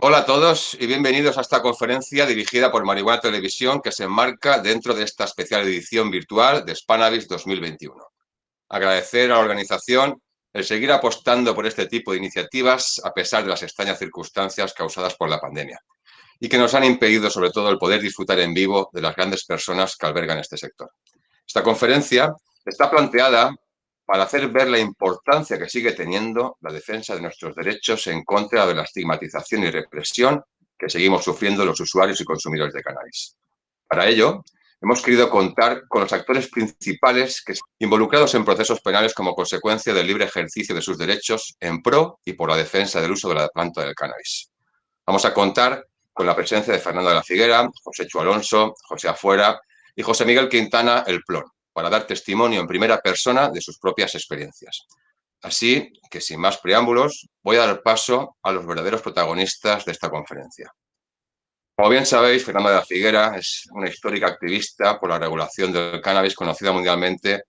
Hola a todos y bienvenidos a esta conferencia dirigida por Marihuana Televisión que se enmarca dentro de esta especial edición virtual de Spanavis 2021. Agradecer a la organización el seguir apostando por este tipo de iniciativas a pesar de las extrañas circunstancias causadas por la pandemia y que nos han impedido sobre todo el poder disfrutar en vivo de las grandes personas que albergan este sector. Esta conferencia está planteada para hacer ver la importancia que sigue teniendo la defensa de nuestros derechos en contra de la estigmatización y represión que seguimos sufriendo los usuarios y consumidores de cannabis. Para ello, hemos querido contar con los actores principales que involucrados en procesos penales como consecuencia del libre ejercicio de sus derechos en pro y por la defensa del uso de la planta del cannabis. Vamos a contar con la presencia de Fernando de la Figuera, José Chu Alonso, José Afuera y José Miguel Quintana El Plon, para dar testimonio en primera persona de sus propias experiencias. Así que, sin más preámbulos, voy a dar paso a los verdaderos protagonistas de esta conferencia. Como bien sabéis, Fernanda de la Figuera es una histórica activista por la regulación del cannabis conocida mundialmente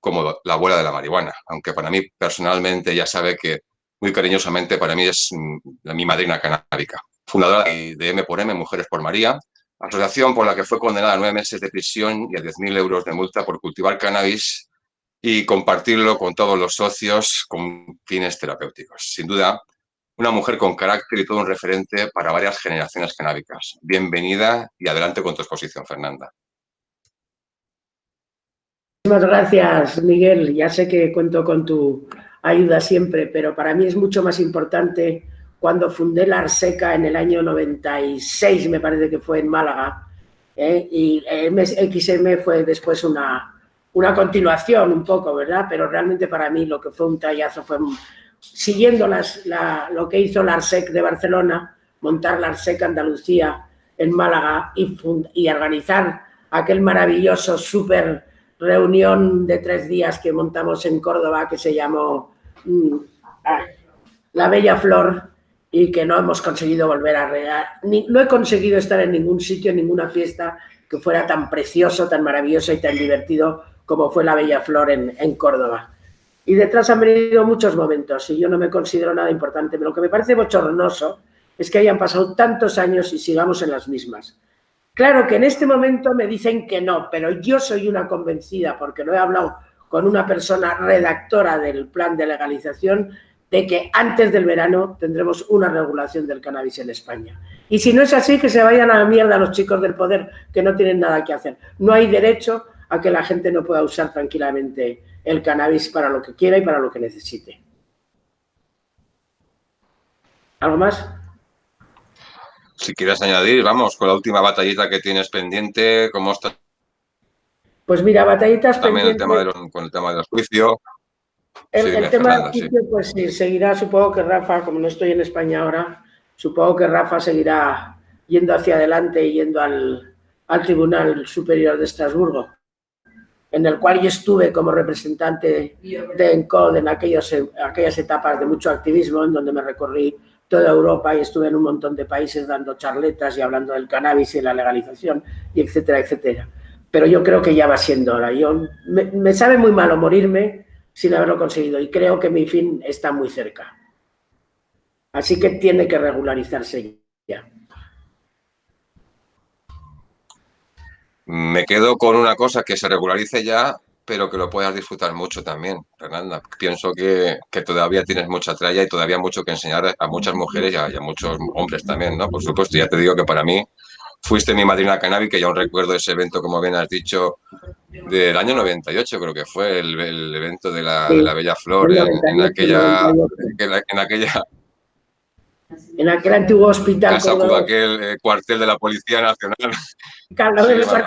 como la abuela de la marihuana, aunque para mí personalmente ya sabe que muy cariñosamente para mí es mm, mi madrina canábica. Fundadora de M por M, Mujeres por María, asociación por la que fue condenada a nueve meses de prisión y a 10.000 euros de multa por cultivar cannabis y compartirlo con todos los socios con fines terapéuticos. Sin duda, una mujer con carácter y todo un referente para varias generaciones canábicas. Bienvenida y adelante con tu exposición, Fernanda. Muchas gracias, Miguel. Ya sé que cuento con tu ayuda siempre, pero para mí es mucho más importante cuando fundé la Arseca en el año 96, me parece que fue en Málaga, ¿eh? y XM fue después una, una continuación un poco, ¿verdad? Pero realmente para mí lo que fue un tallazo fue, siguiendo las, lo que hizo la Arsec de Barcelona, montar la Arsec Andalucía en Málaga y, y organizar aquel maravilloso super reunión de tres días que montamos en Córdoba que se llamó mm, ah, La Bella Flor, y que no hemos conseguido volver a regar. No he conseguido estar en ningún sitio, en ninguna fiesta que fuera tan precioso, tan maravilloso y tan divertido como fue la Bella Flor en, en Córdoba. Y detrás han venido muchos momentos y yo no me considero nada importante. Pero lo que me parece bochornoso es que hayan pasado tantos años y sigamos en las mismas. Claro que en este momento me dicen que no, pero yo soy una convencida, porque lo he hablado con una persona redactora del plan de legalización, de que antes del verano tendremos una regulación del cannabis en España. Y si no es así, que se vayan a la mierda los chicos del poder que no tienen nada que hacer. No hay derecho a que la gente no pueda usar tranquilamente el cannabis para lo que quiera y para lo que necesite. ¿Algo más? Si quieres añadir, vamos, con la última batallita que tienes pendiente, ¿cómo está? Pues mira, batallitas También de los, con el tema del juicio. El, tema del pues sí, seguirá, supongo que Rafa, como no estoy en España ahora, supongo que Rafa seguirá yendo hacia adelante y yendo al, al Tribunal Superior de Estrasburgo, en el cual yo estuve como representante de ENCOD en aquellos, aquellas etapas de mucho activismo, en donde me recorrí toda Europa y estuve en un montón de países dando charletas y hablando del cannabis y la legalización, y etcétera, etcétera. Pero yo creo que ya va siendo hora. Yo, me, me sabe muy malo morirme, sin haberlo conseguido y creo que mi fin está muy cerca. Así que tiene que regularizarse ya. Me quedo con una cosa que se regularice ya, pero que lo puedas disfrutar mucho también, Fernanda. Pienso que, todavía tienes mucha tralla y todavía mucho que enseñar a muchas mujeres y a, y a muchos hombres también, ¿no? Por supuesto, ya te digo que para mí fuiste mi madrina canábica, ya un recuerdo ese evento, como bien has dicho, del año 98, creo que fue el, evento de la, Bella Flor, en, aquella, en, aquella... En aquel antiguo hospital. aquel eh, cuartel de la Policía Nacional.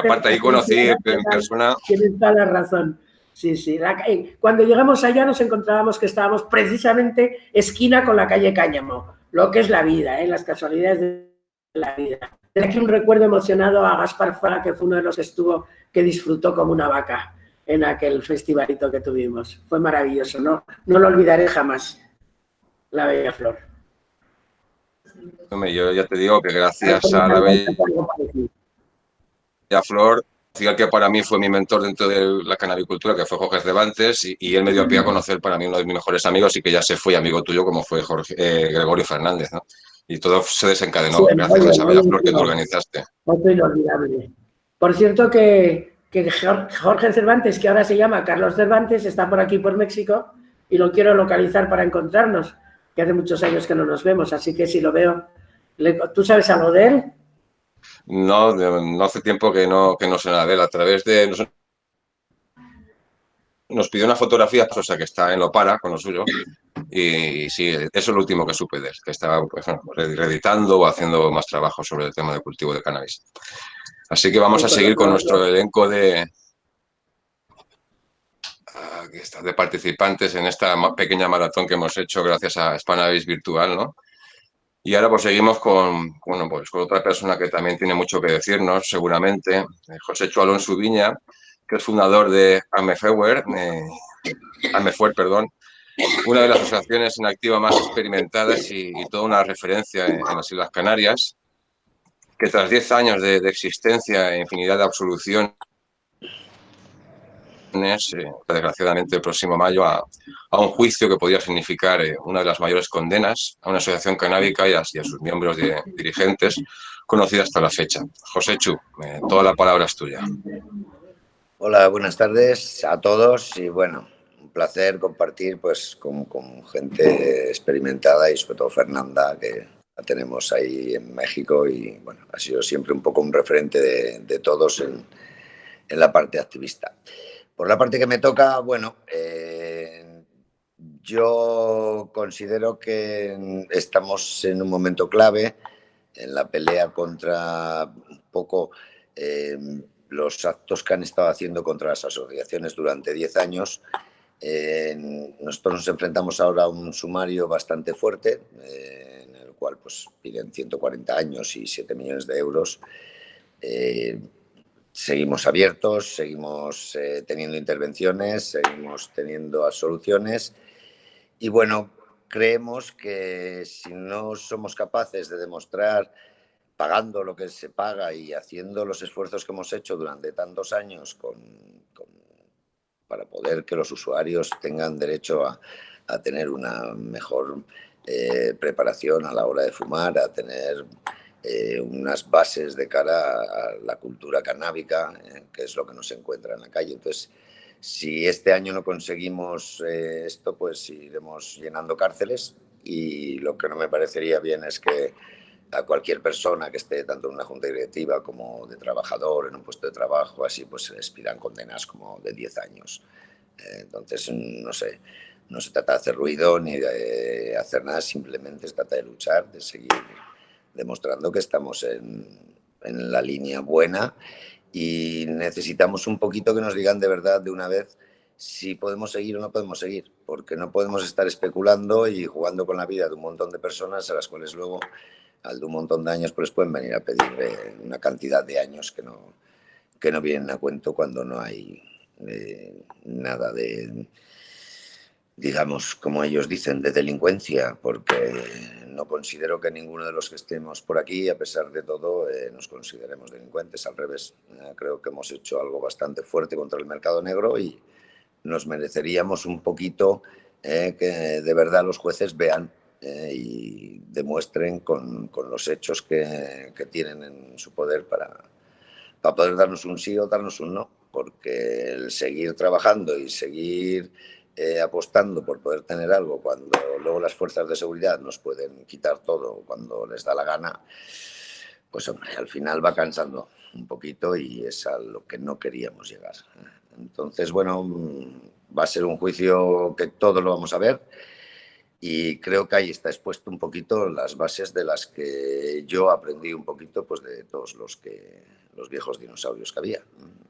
aparte, ahí conocí en persona. Tienes toda la razón. Sí, sí. Eh, cuando llegamos allá nos encontrábamos que estábamos precisamente esquina con la calle Cáñamo, lo que es la vida, ¿eh? las casualidades de la vida aquí un recuerdo emocionado a Gaspar Fraga, que fue uno de los que estuvo, que disfrutó como una vaca en aquel festivalito que tuvimos. Fue maravilloso, ¿no? No lo olvidaré jamás, la Bella Flor. Yo ya te digo que gracias a la Bella Flor, que para mí fue mi mentor dentro de la canabicultura, que fue Jorge Cervantes, y, él me dio pie a conocer para mí uno de mis mejores amigos y que ya se fue amigo tuyo, como fue Jorge, eh, Gregorio Fernández, ¿no? Y todo se desencadenó gracias a esa flor que tú organizaste. Otro inolvidable. Por cierto que, que Jorge Cervantes, que ahora se llama Carlos Cervantes, está por aquí por México y lo quiero localizar para encontrarnos, que hace muchos años que no nos vemos, así que si lo veo, ¿tú sabes algo de él? No, no hace tiempo que no, que no sé nada de él. A través de... Nos, pidió una fotografía, o sea, que está en lo para con lo suyo. Y sí, eso es lo último que supe de él, que estaba pues, reeditando o haciendo más trabajo sobre el tema del cultivo de cannabis. Así que vamos a seguir con nuestro elenco de, de participantes en esta pequeña maratón que hemos hecho gracias a Spanavis Virtual, ¿no? Y ahora pues seguimos con, bueno, pues con otra persona que también tiene mucho que decirnos, seguramente, eh, José Chu Alonso Viña, que es fundador de Amefewer, eh, Amefuer, perdón, una de las asociaciones en activa más experimentadas y, toda una referencia en, las Islas Canarias, que tras 10 años de, de existencia e infinidad de absolución eh, desgraciadamente el próximo mayo, a, un juicio que podría significar eh, una de las mayores condenas a una asociación canábica y a, sus miembros de, dirigentes conocida hasta la fecha. José Chu, eh, toda la palabra es tuya. Hola, buenas tardes a todos y bueno, placer compartir pues con, gente experimentada y sobre todo Fernanda, que la tenemos ahí en México y bueno, ha sido siempre un poco un referente de, todos en, en la parte activista. Por la parte que me toca, bueno, eh, yo considero que estamos en un momento clave en la pelea contra un poco eh, los actos que han estado haciendo contra las asociaciones durante 10 años. Eh, nosotros nos enfrentamos ahora a un sumario bastante fuerte, en el cual pues, piden 140 años y 7 millones de euros. Seguimos abiertos, seguimos eh, teniendo intervenciones, seguimos teniendo soluciones. Y bueno, creemos que si no somos capaces de demostrar pagando lo que se paga y haciendo los esfuerzos que hemos hecho durante tantos años para poder que los usuarios tengan derecho a, tener una mejor eh, preparación a la hora de fumar, a tener eh, unas bases de cara a la cultura canábica, eh, que es lo que nos encuentra en la calle. Entonces, si este año no conseguimos eh, esto, pues iremos llenando cárceles y lo que no me parecería bien es que a cualquier persona que esté tanto en una junta directiva como de trabajador en un puesto de trabajo, así pues se les pidan condenas como de 10 años. entonces, no sé, no se trata de hacer ruido ni de hacer nada, simplemente se trata de luchar, de seguir demostrando que estamos en, en la línea buena y necesitamos un poquito que nos digan de verdad de una vez si podemos seguir o no podemos seguir, porque no podemos estar especulando y jugando con la vida de un montón de personas a las cuales luego, al de un montón de años, pues pueden venir a pedir una cantidad de años que no, que no vienen a cuento cuando no hay eh, nada de, digamos, como ellos dicen, de delincuencia, porque no considero que ninguno de los que estemos por aquí, a pesar de todo, eh, nos consideremos delincuentes. Al revés, eh, creo que hemos hecho algo bastante fuerte contra el mercado negro y nos mereceríamos un poquito eh, que de verdad los jueces vean y demuestren con, con los hechos que, que, tienen en su poder para, para poder darnos un sí o darnos un no, porque el seguir trabajando y seguir eh, apostando por poder tener algo cuando luego las fuerzas de seguridad nos pueden quitar todo cuando les da la gana, pues hombre, al final va cansando un poquito y es a lo que no queríamos llegar. Entonces, bueno, va a ser un juicio que todos lo vamos a ver y creo que ahí está expuesto un poquito las bases de las que yo aprendí un poquito pues de todos los que los viejos dinosaurios que había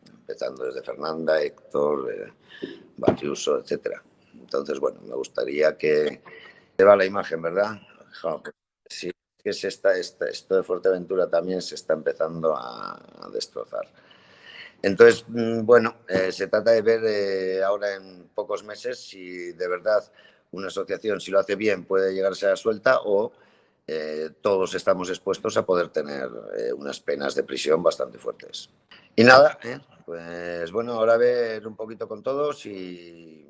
empezando desde Fernanda, Héctor, eh, Batiuso, etc. Entonces, bueno, me gustaría que se va la imagen, ¿verdad? Sí, que esto de Fuerteventura también se está empezando a, destrozar. Entonces, mm, bueno, eh, se trata de ver eh, ahora en pocos meses si de verdad una asociación, si lo hace bien, puede llegarse a suelta o eh, todos estamos expuestos a poder tener unas penas de prisión bastante fuertes. Y nada, pues bueno, ahora ver un poquito con todos y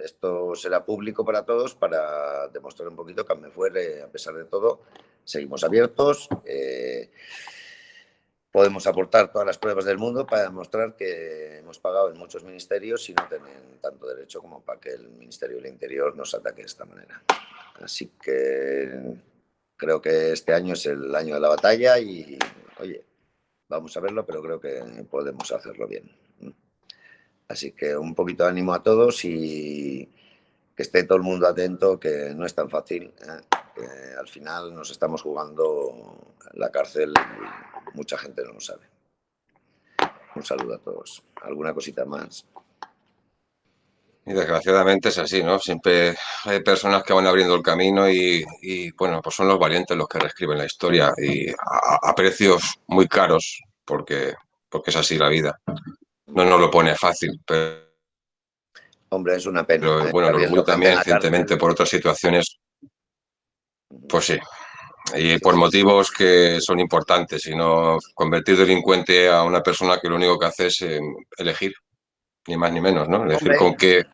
esto será público para todos para demostrar un poquito que me fuere, a pesar de todo, seguimos abiertos. Eh, podemos aportar todas las pruebas del mundo para demostrar que hemos pagado en muchos ministerios y no tienen tanto derecho como para que el Ministerio del Interior nos ataque de esta manera. Así que creo que este año es el año de la batalla y, oye, vamos a verlo, pero creo que podemos hacerlo bien. Así que un poquito de ánimo a todos y que esté todo el mundo atento, que no es tan fácil. ¿eh? Al final nos estamos jugando la cárcel y mucha gente no lo sabe. Un saludo a todos. ¿Alguna cosita más? Y desgraciadamente es así, ¿no? Siempre hay personas que van abriendo el camino y, bueno, pues son los valientes los que reescriben la historia y a, precios muy caros porque, porque es así la vida. No nos lo pone fácil, pero... Hombre, es una pena. Pero, ¿eh? bueno, también recientemente por otras situaciones, pues sí. Y por motivos que son importantes, sino convertir delincuente a una persona que lo único que hace es em, elegir ni más ni menos, ¿no? Elegir con qué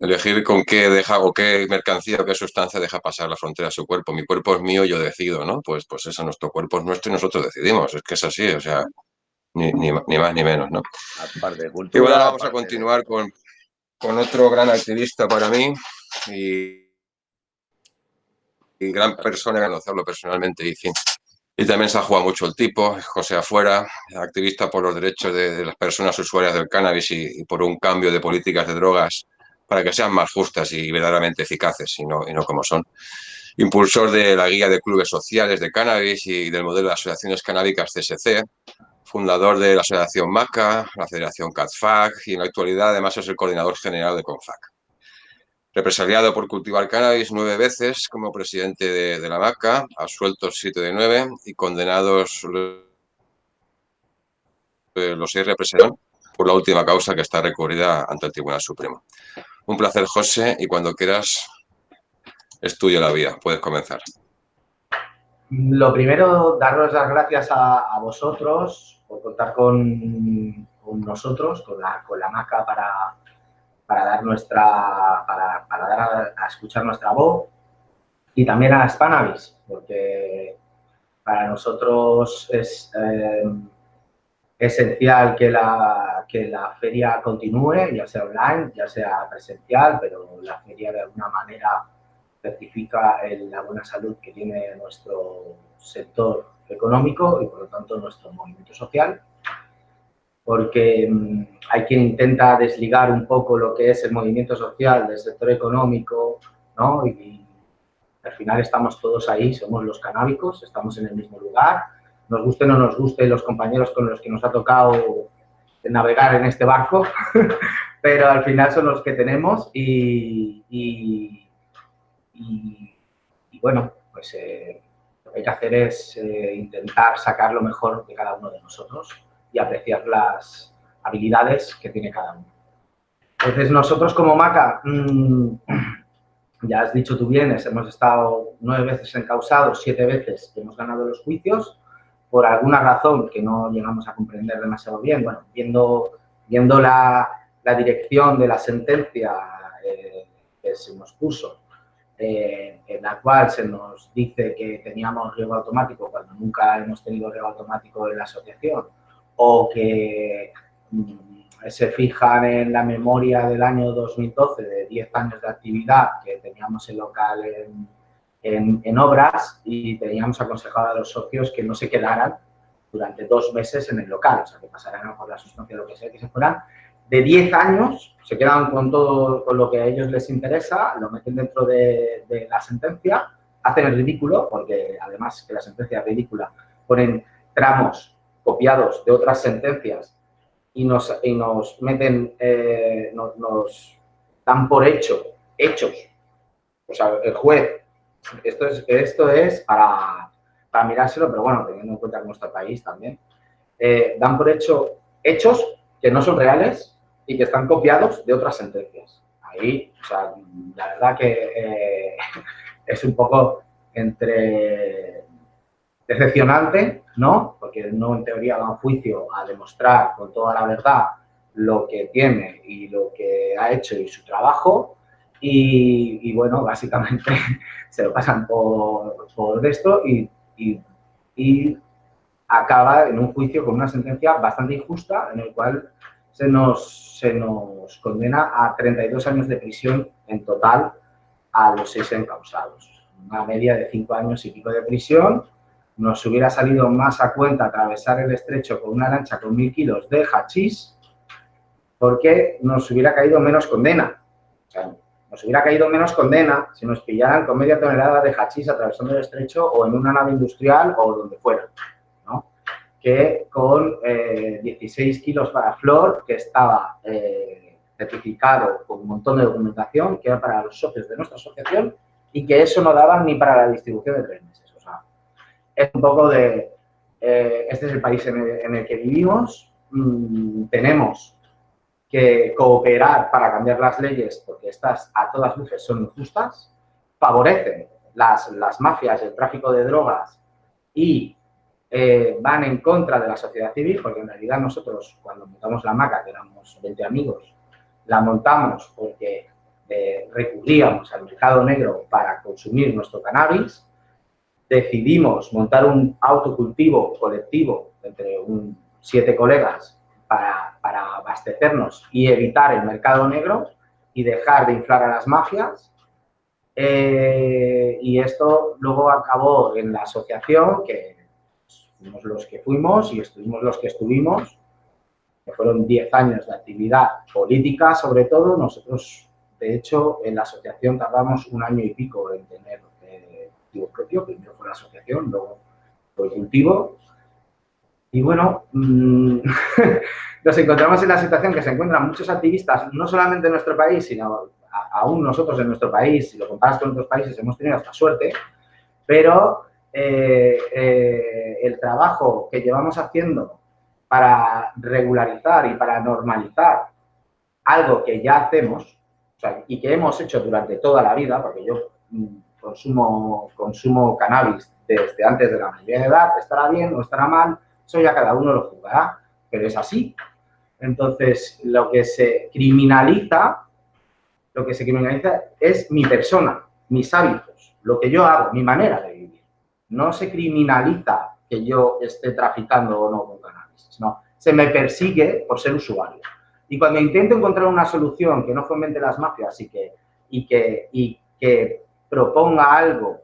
elegir con qué deja o qué mercancía o qué sustancia deja pasar la frontera a su cuerpo. Mi cuerpo es mío, yo decido, ¿no? Pues, pues eso, nuestro cuerpo es nuestro y nosotros decidimos. Es que es así, o sea, ni, ni, más ni menos, ¿no? y bueno, vamos a continuar con, con, otro gran activista para mí y gran persona, conocerlo personalmente y. Y también se ha jugado mucho el tipo, José Afuera, activista por los derechos de, las personas usuarias del cannabis y, por un cambio de políticas de drogas para que sean más justas y verdaderamente eficaces y no, y no como son. Impulsor de la guía de clubes sociales de cannabis y del modelo de asociaciones canábicas CSC, fundador de la Asociación MACA, la Federación CATFAC y en la actualidad además es el coordinador general de CONFAC represaliado por cultivar cannabis nueve veces como presidente de, la MACA, absueltos siete de nueve y condenados los seis represaliados por la última causa que está recurrida ante el Tribunal Supremo. Un placer, José, y cuando quieras, estudia la vía. Puedes comenzar. Lo primero, daros las gracias a, vosotros por contar con, nosotros, con la, con la MACA para, para dar nuestra, para, dar a, escuchar nuestra voz y también a Spanavis, porque para nosotros es eh, esencial que la, que la feria continúe, ya sea online, ya sea presencial, pero la feria de alguna manera certifica la buena salud que tiene nuestro sector económico y por lo tanto nuestro movimiento social porque mm, hay quien intenta desligar un poco lo que es el movimiento social del sector económico, ¿no? Y, al final estamos todos ahí, somos los canábicos, estamos en el mismo lugar, nos guste o no nos guste los compañeros con los que nos ha tocado navegar en este barco, pero al final son los que tenemos y, bueno, pues eh, lo que hay que hacer es eh, intentar sacar lo mejor de cada uno de nosotros y apreciar las habilidades que tiene cada uno. Entonces, nosotros como MACA, mm, ya has dicho tú bien, hemos estado nueve veces encausados, siete veces hemos ganado los juicios, por alguna razón que no llegamos a comprender demasiado bien. Bueno, viendo, viendo la, dirección de la sentencia eh, que se nos puso, eh, en la cual se nos dice que teníamos riego automático cuando nunca hemos tenido riego automático en la asociación, o que mm, se fijan en la memoria del año 2012 de 10 años de actividad que teníamos el local en, en, obras y teníamos aconsejado a los socios que no se quedaran durante dos meses en el local, o sea, que pasaran por la sustancia lo que sea, que se fueran. De 10 años, se quedan con todo con lo que a ellos les interesa, lo meten dentro de, de la sentencia, hacen el ridículo, porque además que la sentencia es ridícula, ponen tramos copiados de otras sentencias y nos, y nos meten, eh, nos, dan por hecho, hechos. O sea, el juez, esto es, esto es para, para mirárselo, pero bueno, teniendo en cuenta nuestro país también, eh, dan por hecho hechos que no son reales y que están copiados de otras sentencias. Ahí, o sea, la verdad que eh, es un poco entre decepcionante, ¿no? Porque no en teoría va a juicio a demostrar con toda la verdad lo que tiene y lo que ha hecho y su trabajo y, bueno, básicamente se lo pasan por, por esto y, y, acaba en un juicio con una sentencia bastante injusta en el cual se nos, se nos condena a 32 años de prisión en total a los seis encausados. Una media de cinco años y pico de prisión. Nos hubiera salido más a cuenta atravesar el estrecho con una lancha con mil kilos de hachís porque nos hubiera caído menos condena. Nos hubiera caído menos condena si nos pillaran con media tonelada de hachís atravesando el estrecho o en una nave industrial o donde fuera, ¿no? Que con 16 eh, kilos para flor, que estaba eh, certificado con un montón de documentación, que era para los socios de nuestra asociación y que eso no daba ni para la distribución de tres meses. Es un poco de... Eh, este es el país en el, que vivimos, mm, tenemos que cooperar para cambiar las leyes, porque estas a todas luces son injustas, favorecen las, las mafias, el tráfico de drogas y eh, van en contra de la sociedad civil, porque en realidad nosotros cuando montamos la maca, que éramos 20 amigos, la montamos porque eh, recurríamos al mercado negro para consumir nuestro cannabis, decidimos montar un autocultivo colectivo entre un, siete colegas para, abastecernos y evitar el mercado negro y dejar de inflar a las mafias. Eh, y esto luego acabó en la asociación, que fuimos los que fuimos y estuvimos los que estuvimos, que fueron 10 años de actividad política sobre todo. Nosotros, de hecho, en la asociación tardamos un año y pico en tener eh, cultivo propio. Primero fue la asociación, luego fue el cultivo y bueno, mm, nos encontramos en la situación que se encuentran muchos activistas, no solamente en nuestro país, sino aún nosotros en nuestro país, si lo comparas con otros países, hemos tenido esta suerte, pero eh, eh, el trabajo que llevamos haciendo para regularizar y para normalizar algo que ya hacemos y que hemos hecho durante toda la vida, porque yo mm, consumo, consumo cannabis desde antes de la mayoría de edad, estará bien o estará mal, eso ya cada uno lo jugará, pero es así. Entonces, lo que se criminaliza, lo que se criminaliza es mi persona, mis hábitos, lo que yo hago, mi manera de vivir. No se criminaliza que yo esté traficando o no con cannabis, no. Se me persigue por ser usuario. Y cuando intento encontrar una solución que no fomente las mafias y y que, y que proponga algo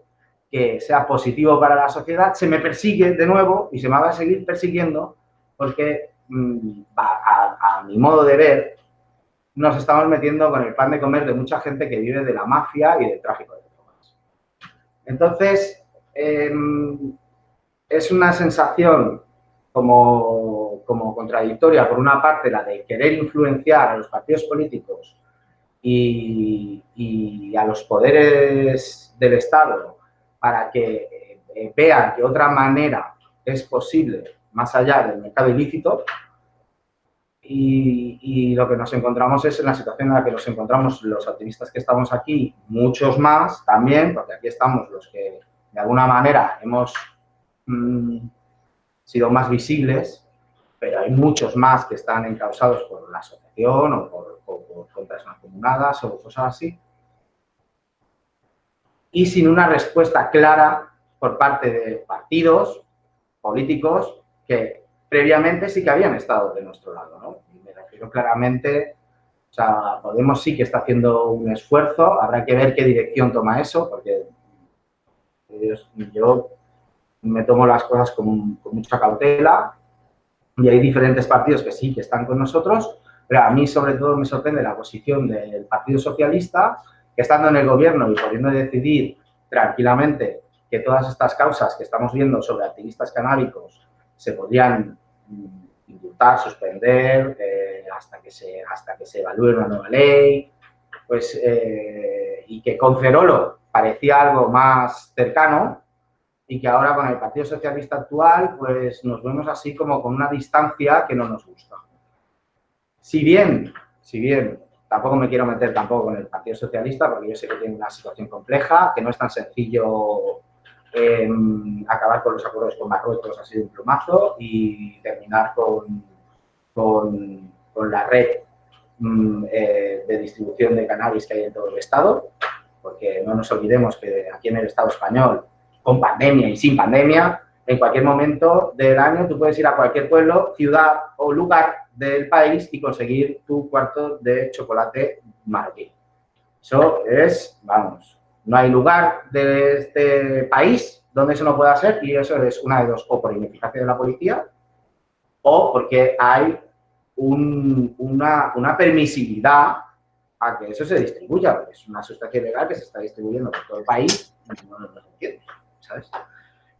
que sea positivo para la sociedad, se me persigue de nuevo y se me va a seguir persiguiendo porque, mm, a, mi modo de ver, nos estamos metiendo con el pan de comer de mucha gente que vive de la mafia y del tráfico de drogas. Entonces, em, es una sensación como, como contradictoria, por una parte, la de querer influenciar a los partidos políticos y, a los poderes del Estado para que eh, vean que otra manera es posible más allá del mercado ilícito y, lo que nos encontramos es en la situación en la que nos encontramos los activistas que estamos aquí, muchos más también, porque aquí estamos los que de alguna manera hemos mm, sido más visibles, pero hay muchos más que están encausados por la asociación o por, o por mancomunadas o cosas así y sin una respuesta clara por parte de partidos políticos que previamente sí que habían estado de nuestro lado, ¿no? Me refiero claramente, o sea, Podemos sí que está haciendo un esfuerzo, habrá que ver qué dirección toma eso, porque yo me tomo las cosas con mucha cautela y hay diferentes partidos que sí que están con nosotros, pero a mí sobre todo me sorprende la posición del Partido Socialista, que estando en el gobierno y pudiendo decidir tranquilamente que todas estas causas que estamos viendo sobre activistas canábicos se podrían mm, indultar, suspender, eh, hasta, que se, hasta que se evalúe una nueva ley, pues, eh, y que con Cerolo parecía algo más cercano y que ahora con el Partido Socialista actual pues nos vemos así como con una distancia que no nos gusta. Si bien, si bien Tampoco me quiero meter tampoco con el Partido Socialista porque yo sé que tiene una situación compleja, que no es tan sencillo em, acabar con los acuerdos con Marruecos ha sido un plumazo y terminar con, con, con la red mm, eh, de distribución de cannabis que hay en todo el Estado, porque no nos olvidemos que aquí en el Estado español, con pandemia y sin pandemia, en cualquier momento del año tú puedes ir a cualquier pueblo, ciudad o lugar del país y conseguir tu cuarto de chocolate marroquí. Eso es, vamos, no hay lugar de este país donde eso no pueda ser y eso es una de dos, o por ineficacia de la policía o porque hay una, una entonces a que eso se distribuya, porque es una sustancia ilegal que se está distribuyendo por todo el país y no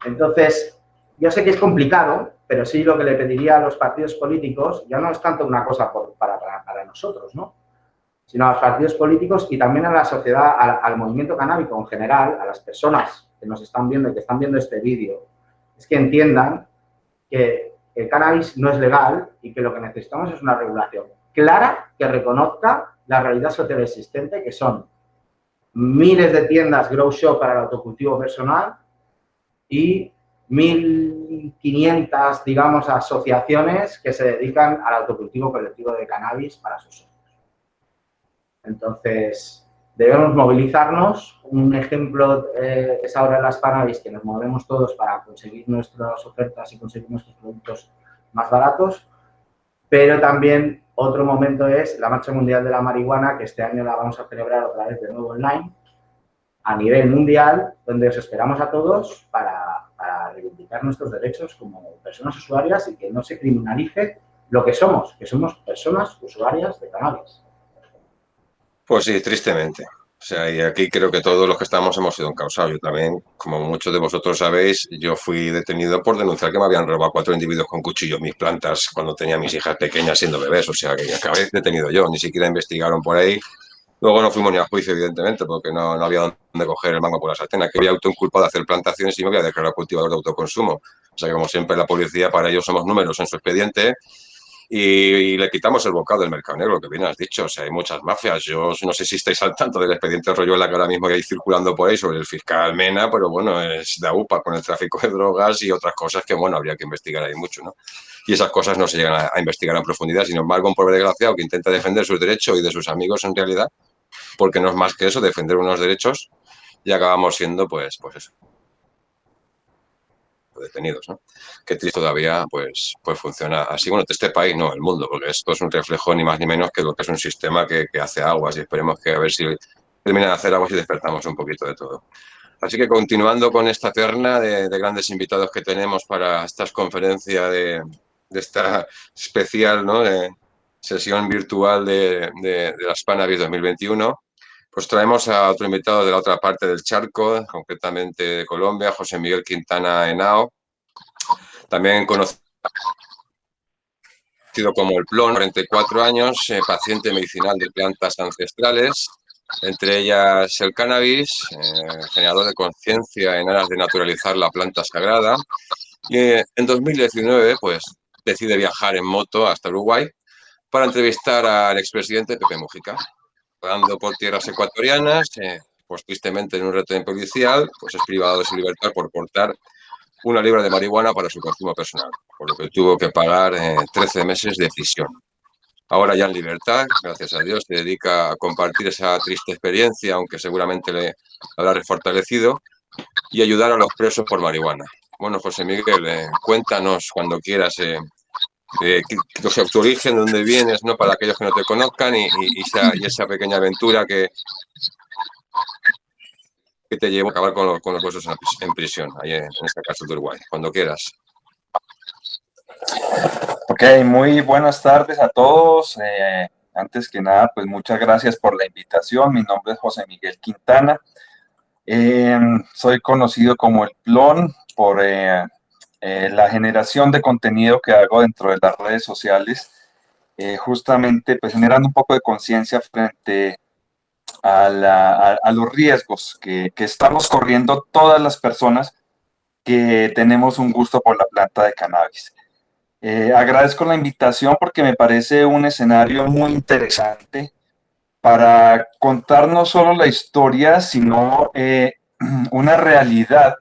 Entonces, yo sé que es complicado, pero sí lo que le pediría a los partidos políticos, ya no es tanto una cosa para, para, nosotros, ¿no? sino a los partidos políticos y también a la sociedad, al, al, movimiento canábico en general, a las personas que nos están viendo y que están viendo este vídeo, es que entiendan que el cannabis no es legal y que lo que necesitamos es una regulación clara que reconozca la realidad social existente, que son miles de tiendas grow shop para el autocultivo personal y 1.500, digamos, asociaciones que se dedican al autocultivo colectivo de cannabis para sus socios. Entonces, debemos movilizarnos. Un ejemplo eh, es ahora las cannabis, que nos movemos todos para conseguir nuestras ofertas y conseguir nuestros productos más baratos, pero también otro momento es la Marcha Mundial de la Marihuana, que este año la vamos a celebrar otra vez de nuevo online, a nivel mundial, donde os esperamos a todos para, reivindicar nuestros derechos como personas usuarias y que no se criminalice lo que somos, que somos personas usuarias de cannabis. Pues sí, tristemente. O sea, y aquí creo que todos los que estamos hemos sido encausados. Yo también, como muchos de vosotros sabéis, yo fui detenido por denunciar que me habían robado cuatro individuos con cuchillos mis plantas cuando tenía mis hijas pequeñas siendo bebés. O sea, que acabé detenido yo. Ni siquiera investigaron por ahí. Luego no fuimos ni a juicio, evidentemente, porque no, no había dónde coger el mango por la sartén. Que había autoinculpado de hacer plantaciones y me había declarado cultivador de autoconsumo. O sea, que como siempre la policía, para ellos somos números en su expediente y, le quitamos el bocado del mercado negro, que bien has dicho. O sea, hay muchas mafias. Yo no sé si estáis al tanto del expediente Royuela que ahora mismo hay circulando por ahí sobre el fiscal Mena, pero bueno, es de UPA con el tráfico de drogas y otras cosas que, bueno, habría que investigar ahí mucho, ¿no? Y esas cosas no se llegan a, investigar en profundidad. Sin embargo, un pobre desgraciado que intenta defender sus derechos y de sus amigos en realidad, porque no es más que eso, defender unos derechos, y acabamos siendo, pues, pues eso, detenidos, ¿no? Que triste todavía, pues, pues funciona así. Bueno, este país no, el mundo, porque esto es un reflejo ni más ni menos que lo que es un sistema que, hace aguas y esperemos que a ver si terminan de hacer aguas y despertamos un poquito de todo. Así que continuando con esta terna de, grandes invitados que tenemos para esta conferencia de, esta especial ¿no? de sesión virtual de, de, de las Panavis 2021, pues traemos a otro invitado de la otra parte del charco, concretamente de Colombia, José Miguel Quintana Henao, también conocido como el Plon, 44 años, eh, paciente medicinal de plantas ancestrales, entre ellas el cannabis, eh, generador de conciencia en aras de naturalizar la planta sagrada. Y eh, en 2019, pues, decide viajar en moto hasta Uruguay para entrevistar al expresidente Pepe Mujica rodando por tierras ecuatorianas, eh, pues tristemente en un retén policial, pues es privado de su libertad por portar una libra de marihuana para su consumo personal, por lo que tuvo que pagar 13 eh, meses de prisión. Ahora ya en libertad, gracias a Dios, se dedica a compartir esa triste experiencia, aunque seguramente le habrá refortalecido, y ayudar a los presos por marihuana. Bueno, José Miguel, eh, cuéntanos cuando quieras eh, que, sea, tu origen, dónde vienes, ¿no? Para aquellos que no te conozcan y, esa, pequeña aventura que, que te llevó a acabar con, los huesos en, prisión, ahí en, este caso de Uruguay, cuando quieras. Ok, muy buenas tardes a todos. Eh, antes que nada, pues muchas gracias por la invitación. Mi nombre es José Miguel Quintana. Eh, soy conocido como el Plon por eh, eh, la generación de contenido que hago dentro de las redes sociales, eh, justamente pues generando un poco de conciencia frente a, los riesgos que, estamos corriendo todas las personas que tenemos un gusto por la planta de cannabis. Eh, agradezco la invitación porque me parece un escenario muy interesante para contar no solo la historia, sino una realidad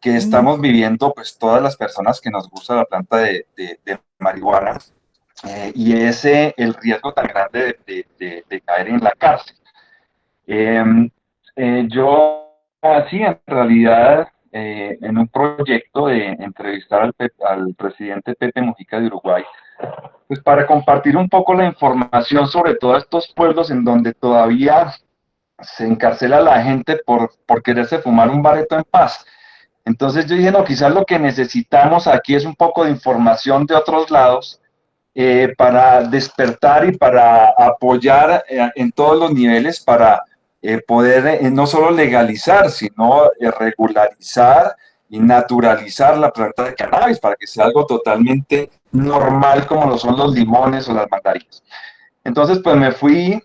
que estamos viviendo, pues todas las personas que nos gusta la planta de, marihuana, eh, y ese el riesgo tan grande de, caer en la cárcel. Em, eh, yo así en realidad eh, en un proyecto de entrevistar al, al, presidente Pepe Mujica de Uruguay, pues para compartir un poco la información sobre todos estos pueblos en donde todavía se encarcela a la gente por, por quererse fumar un bareto en paz. Entonces yo dije, no, quizás lo que necesitamos aquí es un poco de información de otros lados eh, para despertar y para apoyar eh, en todos los niveles para eh, poder no solo legalizar, sino regularizar y naturalizar la planta de cannabis para que sea algo totalmente normal como lo son los limones o las mandarinas. Entonces, pues me fui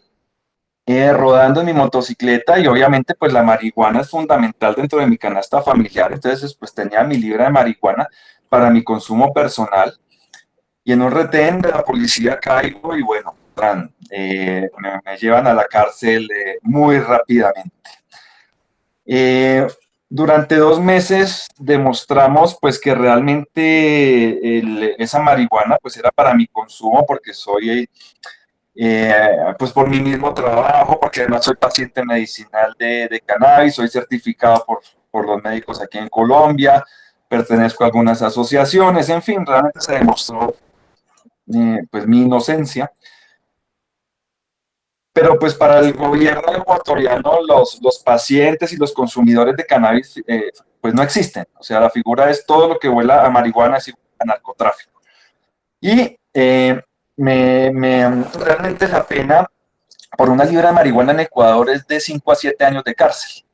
rodando en mi motocicleta y obviamente pues la marihuana es fundamental dentro de mi canasta familiar, entonces pues tenía mi libra de marihuana para mi consumo personal y en un retén de la policía caigo y bueno, eh, me, llevan a la cárcel eh, muy rápidamente. Eh, durante dos meses demostramos pues que realmente esa marihuana pues era para mi consumo porque soy pues por mi mismo trabajo, porque además soy paciente medicinal de, de cannabis, soy certificado por, por los médicos aquí en Colombia, pertenezco a algunas asociaciones, en fin, realmente se demostró eh, pues mi inocencia. Pero pues para el gobierno ecuatoriano los, los pacientes y los consumidores de cannabis eh, pues no existen. O sea, la figura es todo lo que huela a marihuana es a narcotráfico. Y eh, me, me, realmente la pena por una libra de marihuana en Ecuador es de 5 a 7 años de cárcel.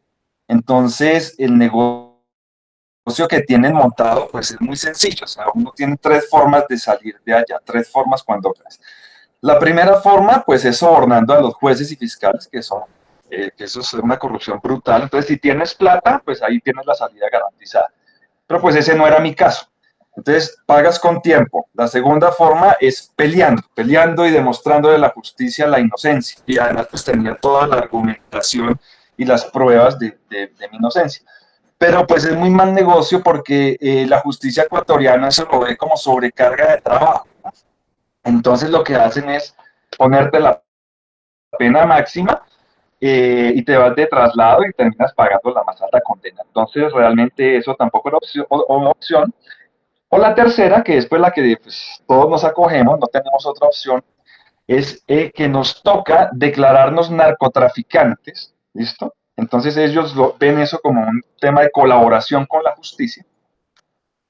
Entonces, el negocio que tienen montado pues es muy sencillo, o uno tiene tres formas de salir de allá, tres formas cuando La primera forma pues es sobornando a los jueces y fiscales que son, eh, que eso es una corrupción brutal, entonces si tienes plata pues ahí tienes la salida garantizada, pero pues ese no era mi caso. Entonces, pagas con tiempo. La segunda forma es peleando, peleando y demostrando de la justicia la inocencia. Y además, pues tenía toda la argumentación y las pruebas de, de mi inocencia pero pues es muy mal negocio porque eh, la justicia ecuatoriana se lo ve como sobrecarga de trabajo. Entonces lo que hacen es ponerte la pena máxima eh, y te vas de traslado y terminas pagando la más alta condena. Entonces realmente eso tampoco era opción. O, opción. O la tercera, que es pues la que pues, todos nos acogemos, no tenemos otra opción, es eh, que nos toca declararnos narcotraficantes, ¿listo? Entonces ellos ven eso como un tema de colaboración con la justicia.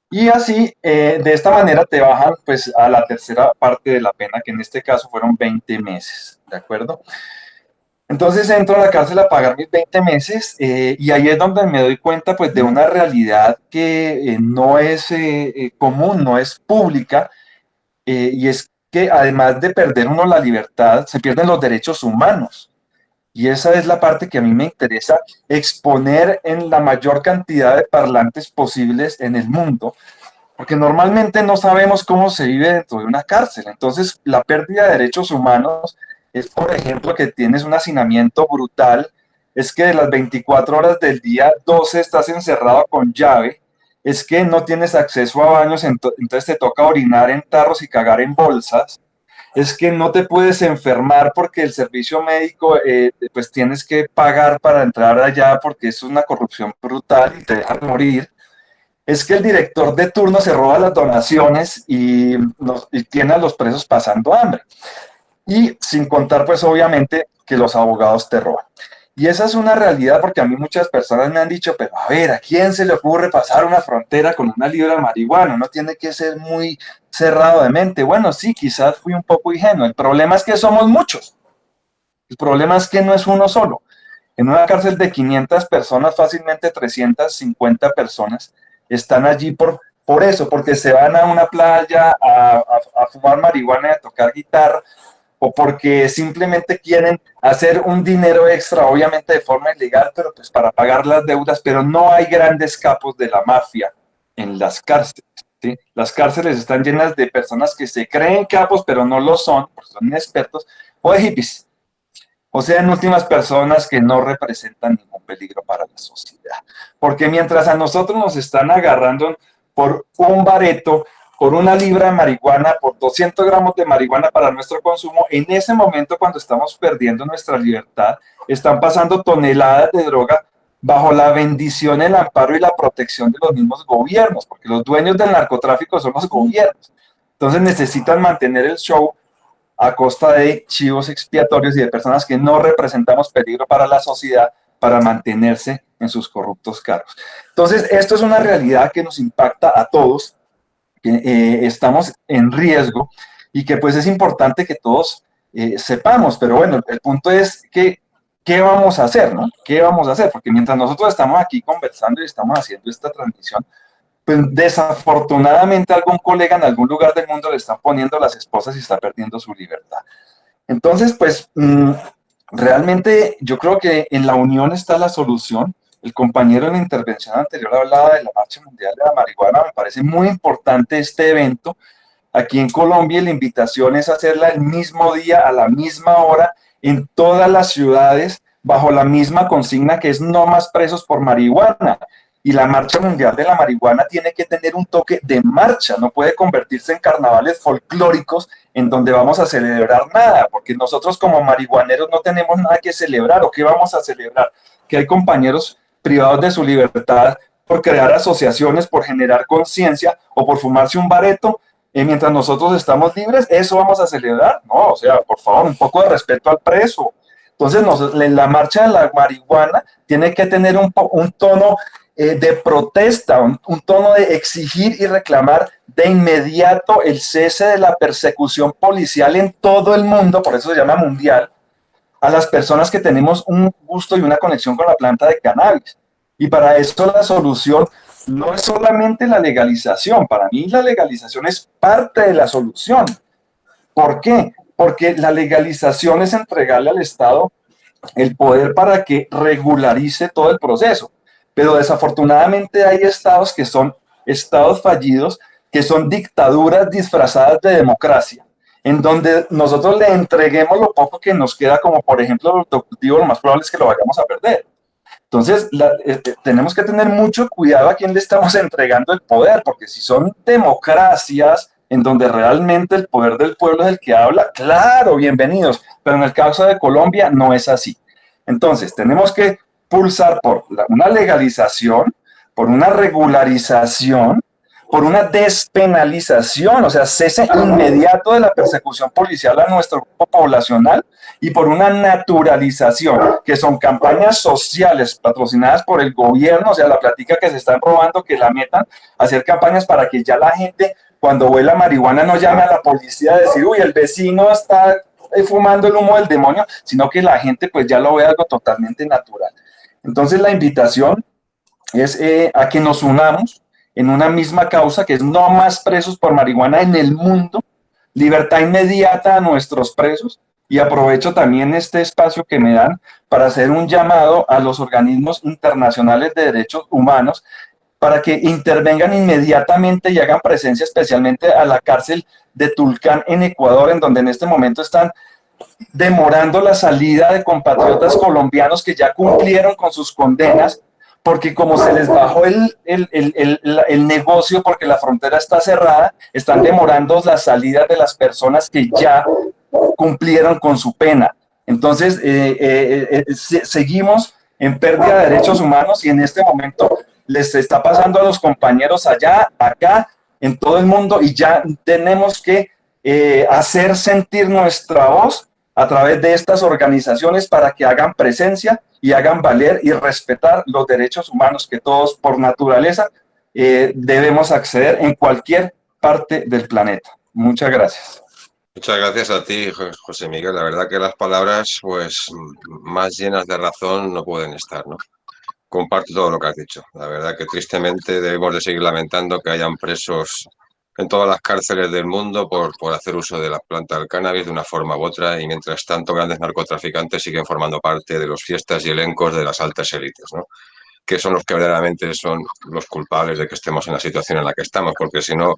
Y así, eh, de esta manera te bajan pues a la tercera parte de la pena, que en este caso fueron 20 meses, ¿de acuerdo? Entonces entro a la cárcel a pagar mis 20 meses eh, y ahí es donde me doy cuenta pues de una realidad que eh, no es común, no es pública y es que además de perder uno la libertad, se pierden los derechos humanos. Y esa es la parte que a mí me interesa exponer en la mayor cantidad de parlantes posibles en el mundo, porque normalmente no sabemos cómo se vive dentro de una cárcel. Entonces, la pérdida de derechos humanos es, por ejemplo, que tienes un hacinamiento brutal, es que de las 24 horas del día, 12 estás encerrado con llave, es que no tienes acceso a baños, entonces te toca orinar en tarros y cagar en bolsas, es que no te puedes enfermar porque el servicio médico, eh, pues tienes que pagar para entrar allá porque es una corrupción brutal y te dejan morir. Es que el director de turno se roba las donaciones y, y tiene a los presos pasando hambre. Y sin contar, pues obviamente, que los abogados te roban. Y esa es una realidad porque a mí muchas personas me han dicho, pero a ver, ¿a quién se le ocurre pasar una frontera con una libra de marihuana? No tiene que ser muy cerrado de mente. Bueno, sí, quizás fui un poco ingenuo. El problema es que somos muchos. El problema es que no es uno solo. En una cárcel de 500 personas, fácilmente 350 personas están allí por, por eso, porque se van a una playa a, a fumar marihuana y a tocar guitarra o porque simplemente quieren hacer un dinero extra, obviamente de forma ilegal, pero pues para pagar las deudas, pero no hay grandes capos de la mafia en las cárceles. Las cárceles están llenas de personas que se creen capos, pero no lo son, porque son inexpertos, o de hippies. O sea, en últimas personas que no representan ningún peligro para la sociedad. Porque mientras a nosotros nos están agarrando por un bareto, por una libra de marihuana, por 200 gramos de marihuana para nuestro consumo, en ese momento cuando estamos perdiendo nuestra libertad, están pasando toneladas de droga bajo la bendición, el amparo y la protección de los mismos gobiernos, porque los dueños del narcotráfico son los gobiernos. Entonces necesitan mantener el show a costa de chivos expiatorios y de personas que no representamos peligro para la sociedad para mantenerse en sus corruptos cargos. Entonces, esto es una realidad que nos impacta a todos, que eh, estamos en riesgo y que pues es importante que todos eh, sepamos, pero bueno, el punto es que, ¿qué vamos a hacer, no? ¿Qué vamos a hacer? Porque mientras nosotros estamos aquí conversando y estamos haciendo esta transmisión, pues desafortunadamente algún colega en algún lugar del mundo le están poniendo las esposas y está perdiendo su libertad. Entonces, pues mm, realmente yo creo que en la unión está la solución. El compañero en la intervención anterior hablaba de la Marcha Mundial de la Marihuana. Me parece muy importante este evento. Aquí en Colombia la invitación es hacerla el mismo día, a la misma hora, en todas las ciudades, bajo la misma consigna que es no más presos por marihuana y la Marcha Mundial de la Marihuana tiene que tener un toque de marcha, no puede convertirse en carnavales folclóricos en donde vamos a celebrar nada, porque nosotros como marihuaneros no tenemos nada que celebrar, ¿o qué vamos a celebrar? Que hay compañeros privados de su libertad por crear asociaciones, por generar conciencia o por fumarse un bareto, mientras nosotros estamos libres, ¿eso vamos a celebrar? No, o sea, por favor, un poco de respeto al preso. Entonces, la marcha de la marihuana tiene que tener un, un tono eh, de protesta, un, tono de exigir y reclamar de inmediato el cese de la persecución policial en todo el mundo, por eso se llama mundial, a las personas que tenemos un gusto y una conexión con la planta de cannabis. Y para esto la solución no es solamente la legalización, para mí la legalización es parte de la solución. ¿Por qué? Porque la legalización es entregarle al Estado el poder para que regularice todo el proceso pero desafortunadamente hay estados que son estados fallidos, que son dictaduras disfrazadas de democracia, en donde nosotros le entreguemos lo poco que nos queda, como por ejemplo el cultivo, lo más probable es que lo vayamos a perder. Entonces, eh, eh, tenemos que tener mucho cuidado a quién le estamos entregando el poder, porque si son democracias en donde realmente el poder del pueblo es el que habla, claro, bienvenidos, pero en el caso de Colombia no es así. Entonces, tenemos que pulsar por una legalización, por una regularización, por una despenalización, o sea, cese inmediato de la persecución policial a nuestro grupo poblacional y por una naturalización, que son campañas sociales patrocinadas por el gobierno, o sea, la plática que se están robando, que la metan, hacer campañas para que ya la gente, cuando huela marihuana, no llame a la policía a decir, uy, el vecino está fumando el humo del demonio, sino que la gente pues ya lo ve algo totalmente natural. Entonces la invitación es eh, a que nos unamos en una misma causa, que es no más presos por marihuana en el mundo, libertad inmediata a nuestros presos, y aprovecho también este espacio que me dan para hacer un llamado a los organismos internacionales de derechos humanos para que intervengan inmediatamente y hagan presencia especialmente a la cárcel de Tulcán en Ecuador, en donde en este momento están demorando la salida de compatriotas colombianos que ya cumplieron con sus condenas, porque como se les bajó el, el, negocio porque la frontera está cerrada, están demorando la salida de las personas que ya cumplieron con su pena. Entonces, eh, eh, eh, seguimos en pérdida de derechos humanos y en este momento les está pasando a los compañeros allá, acá, en todo el mundo y ya tenemos que hacer sentir nuestra voz a través de estas organizaciones para que hagan presencia y hagan valer y respetar los derechos humanos que todos por naturaleza eh, debemos acceder en cualquier parte del planeta. Muchas gracias. Muchas gracias a ti, José Miguel. La verdad que las palabras pues más llenas de razón no pueden estar, ¿no? Comparto todo lo que has dicho. La verdad que tristemente debemos de seguir lamentando que hayan presos en todas las cárceles del mundo por, por hacer uso de la planta del cannabis de una forma u otra y mientras tanto grandes narcotraficantes siguen formando parte de los fiestas y elencos de las altas élites, ¿no? que son los que verdaderamente son los culpables de que estemos en la situación en la que estamos, porque si no,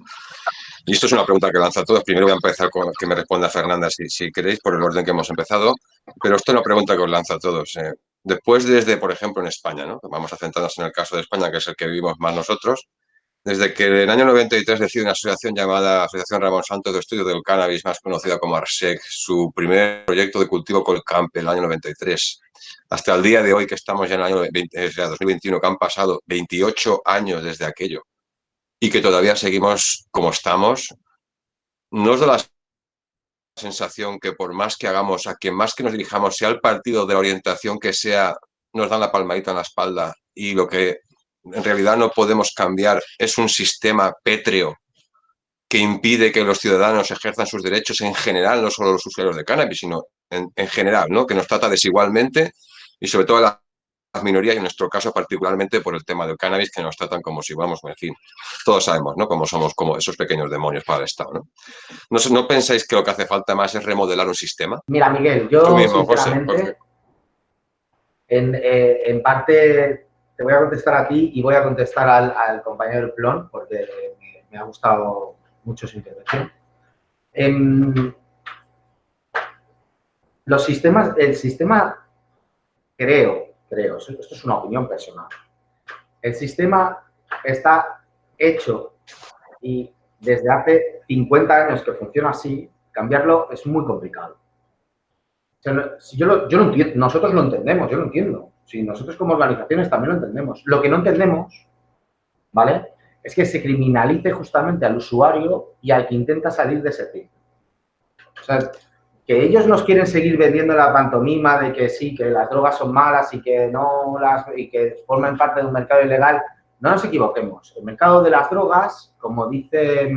y esto es una pregunta que lanza a todos, primero voy a empezar con que me responda Fernanda si, si queréis, por el orden que hemos empezado, pero esto es una pregunta que os lanza a todos. Eh. Después desde, por ejemplo, en España, ¿no? vamos a centrarnos en el caso de España, que es el que vivimos más nosotros, Desde que en el año 93 decide una asociación llamada Asociación Ramón Santos de Estudio del Cannabis, más conocida como ARSEC, su primer proyecto de cultivo Colcamp en el año 93, hasta el día de hoy que estamos ya en el año 2021, que han pasado 28 años desde aquello y que todavía seguimos como estamos, no es de la sensación que por más que hagamos, a quien más que nos dirijamos, sea el partido de la orientación que sea, nos dan la palmadita en la espalda y lo que en realidad no podemos cambiar es un sistema pétreo que impide que los ciudadanos ejerzan sus derechos en general, no solo los usuarios de cannabis, sino en, general, ¿no? que nos trata desigualmente y sobre todo las minorías y en nuestro caso particularmente por el tema del cannabis que nos tratan como si vamos, en fin, todos sabemos, ¿no? Como somos como esos pequeños demonios para el Estado, ¿no? ¿No, pensáis que lo que hace falta más es remodelar un sistema? Mira, Miguel, yo sinceramente, En, eh, en, parte te voy a contestar a ti y voy a contestar al, compañero Plon porque me, ha gustado mucho su intervención. Em, los sistemas, el sistema, creo, creo, esto es una opinión personal, el sistema está hecho y desde hace 50 años que funciona así, cambiarlo es muy complicado. yo lo entiendo, nosotros lo entendemos, yo lo entiendo. Si nosotros como organizaciones también lo entendemos. Lo que no entendemos, ¿vale? Es que se criminalice justamente al usuario y al que intenta salir de ese tipo. O sea, que ellos nos quieren seguir vendiendo la pantomima de que sí, que las drogas son malas y que no las y que forman parte de un mercado ilegal, no nos equivoquemos. El mercado de las drogas, como dice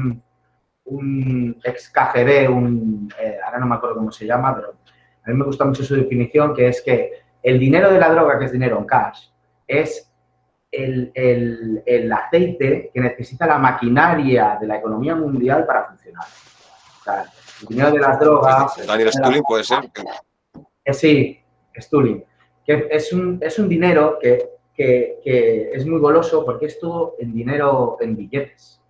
un ex KGB, un, eh, ahora no me acuerdo cómo se llama, pero a mí me gusta mucho su definición, que es que el dinero de la droga, que es dinero en cash, es el, el, aceite que necesita la maquinaria de la economía mundial para funcionar. O sea, el dinero de las drogas... Daniel Stulin puede ser. Eh, sí, Stulin. Que es un, es un dinero que, que, es muy goloso porque es todo en dinero, en billetes.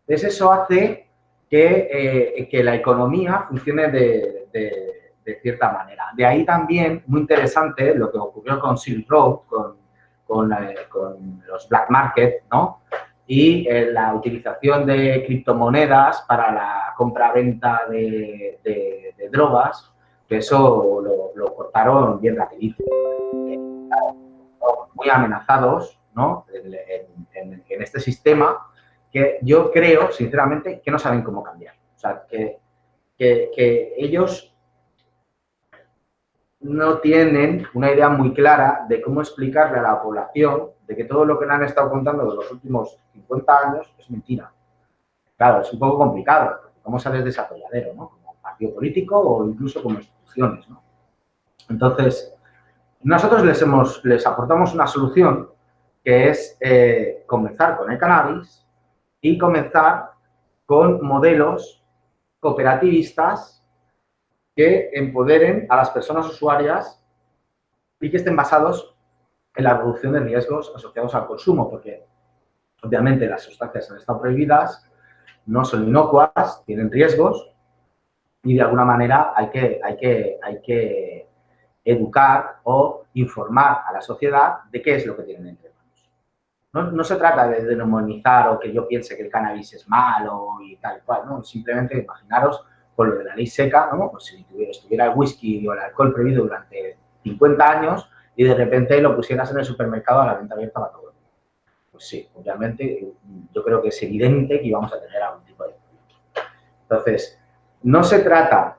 Entonces eso hace que, eh, que la economía funcione de, de, cierta manera. De ahí también, muy interesante, lo que ocurrió con Silk Road, con, con, con los black market, ¿no? y eh, la utilización de criptomonedas para la compra-venta de, de, drogas, que eso lo, cortaron bien rapidito. Muy amenazados ¿no? en, en, este sistema que yo creo, sinceramente, que no saben cómo cambiar. O sea, que, que, que ellos no tienen una idea muy clara de cómo explicarle a la población de que todo lo que le han estado contando de los últimos 50 años es mentira. Claro, es un poco complicado, porque cómo sales de ese atolladero, ¿no? Como partido político o incluso como instituciones, ¿no? Entonces, nosotros les, hemos, les aportamos una solución que es eh, comenzar con el cannabis y comenzar con modelos cooperativistas que empoderen a las personas usuarias y que estén basados en la reducción de riesgos asociados al consumo, porque obviamente las sustancias han estado prohibidas, no son inocuas, tienen riesgos y de alguna manera hay que, hay que, hay que educar o informar a la sociedad de qué es lo que tienen entre manos. No, se trata de demonizar o que yo piense que el cannabis es malo y tal cual, ¿no? Simplemente imaginaros con lo de la ley seca, ¿no? Pues si estuviera el whisky o el alcohol prohibido durante 50 años, y de repente lo pusieras en el supermercado a la venta abierta para todo el mundo. Pues sí, obviamente yo creo que es evidente que íbamos a tener algún tipo de Entonces, no se trata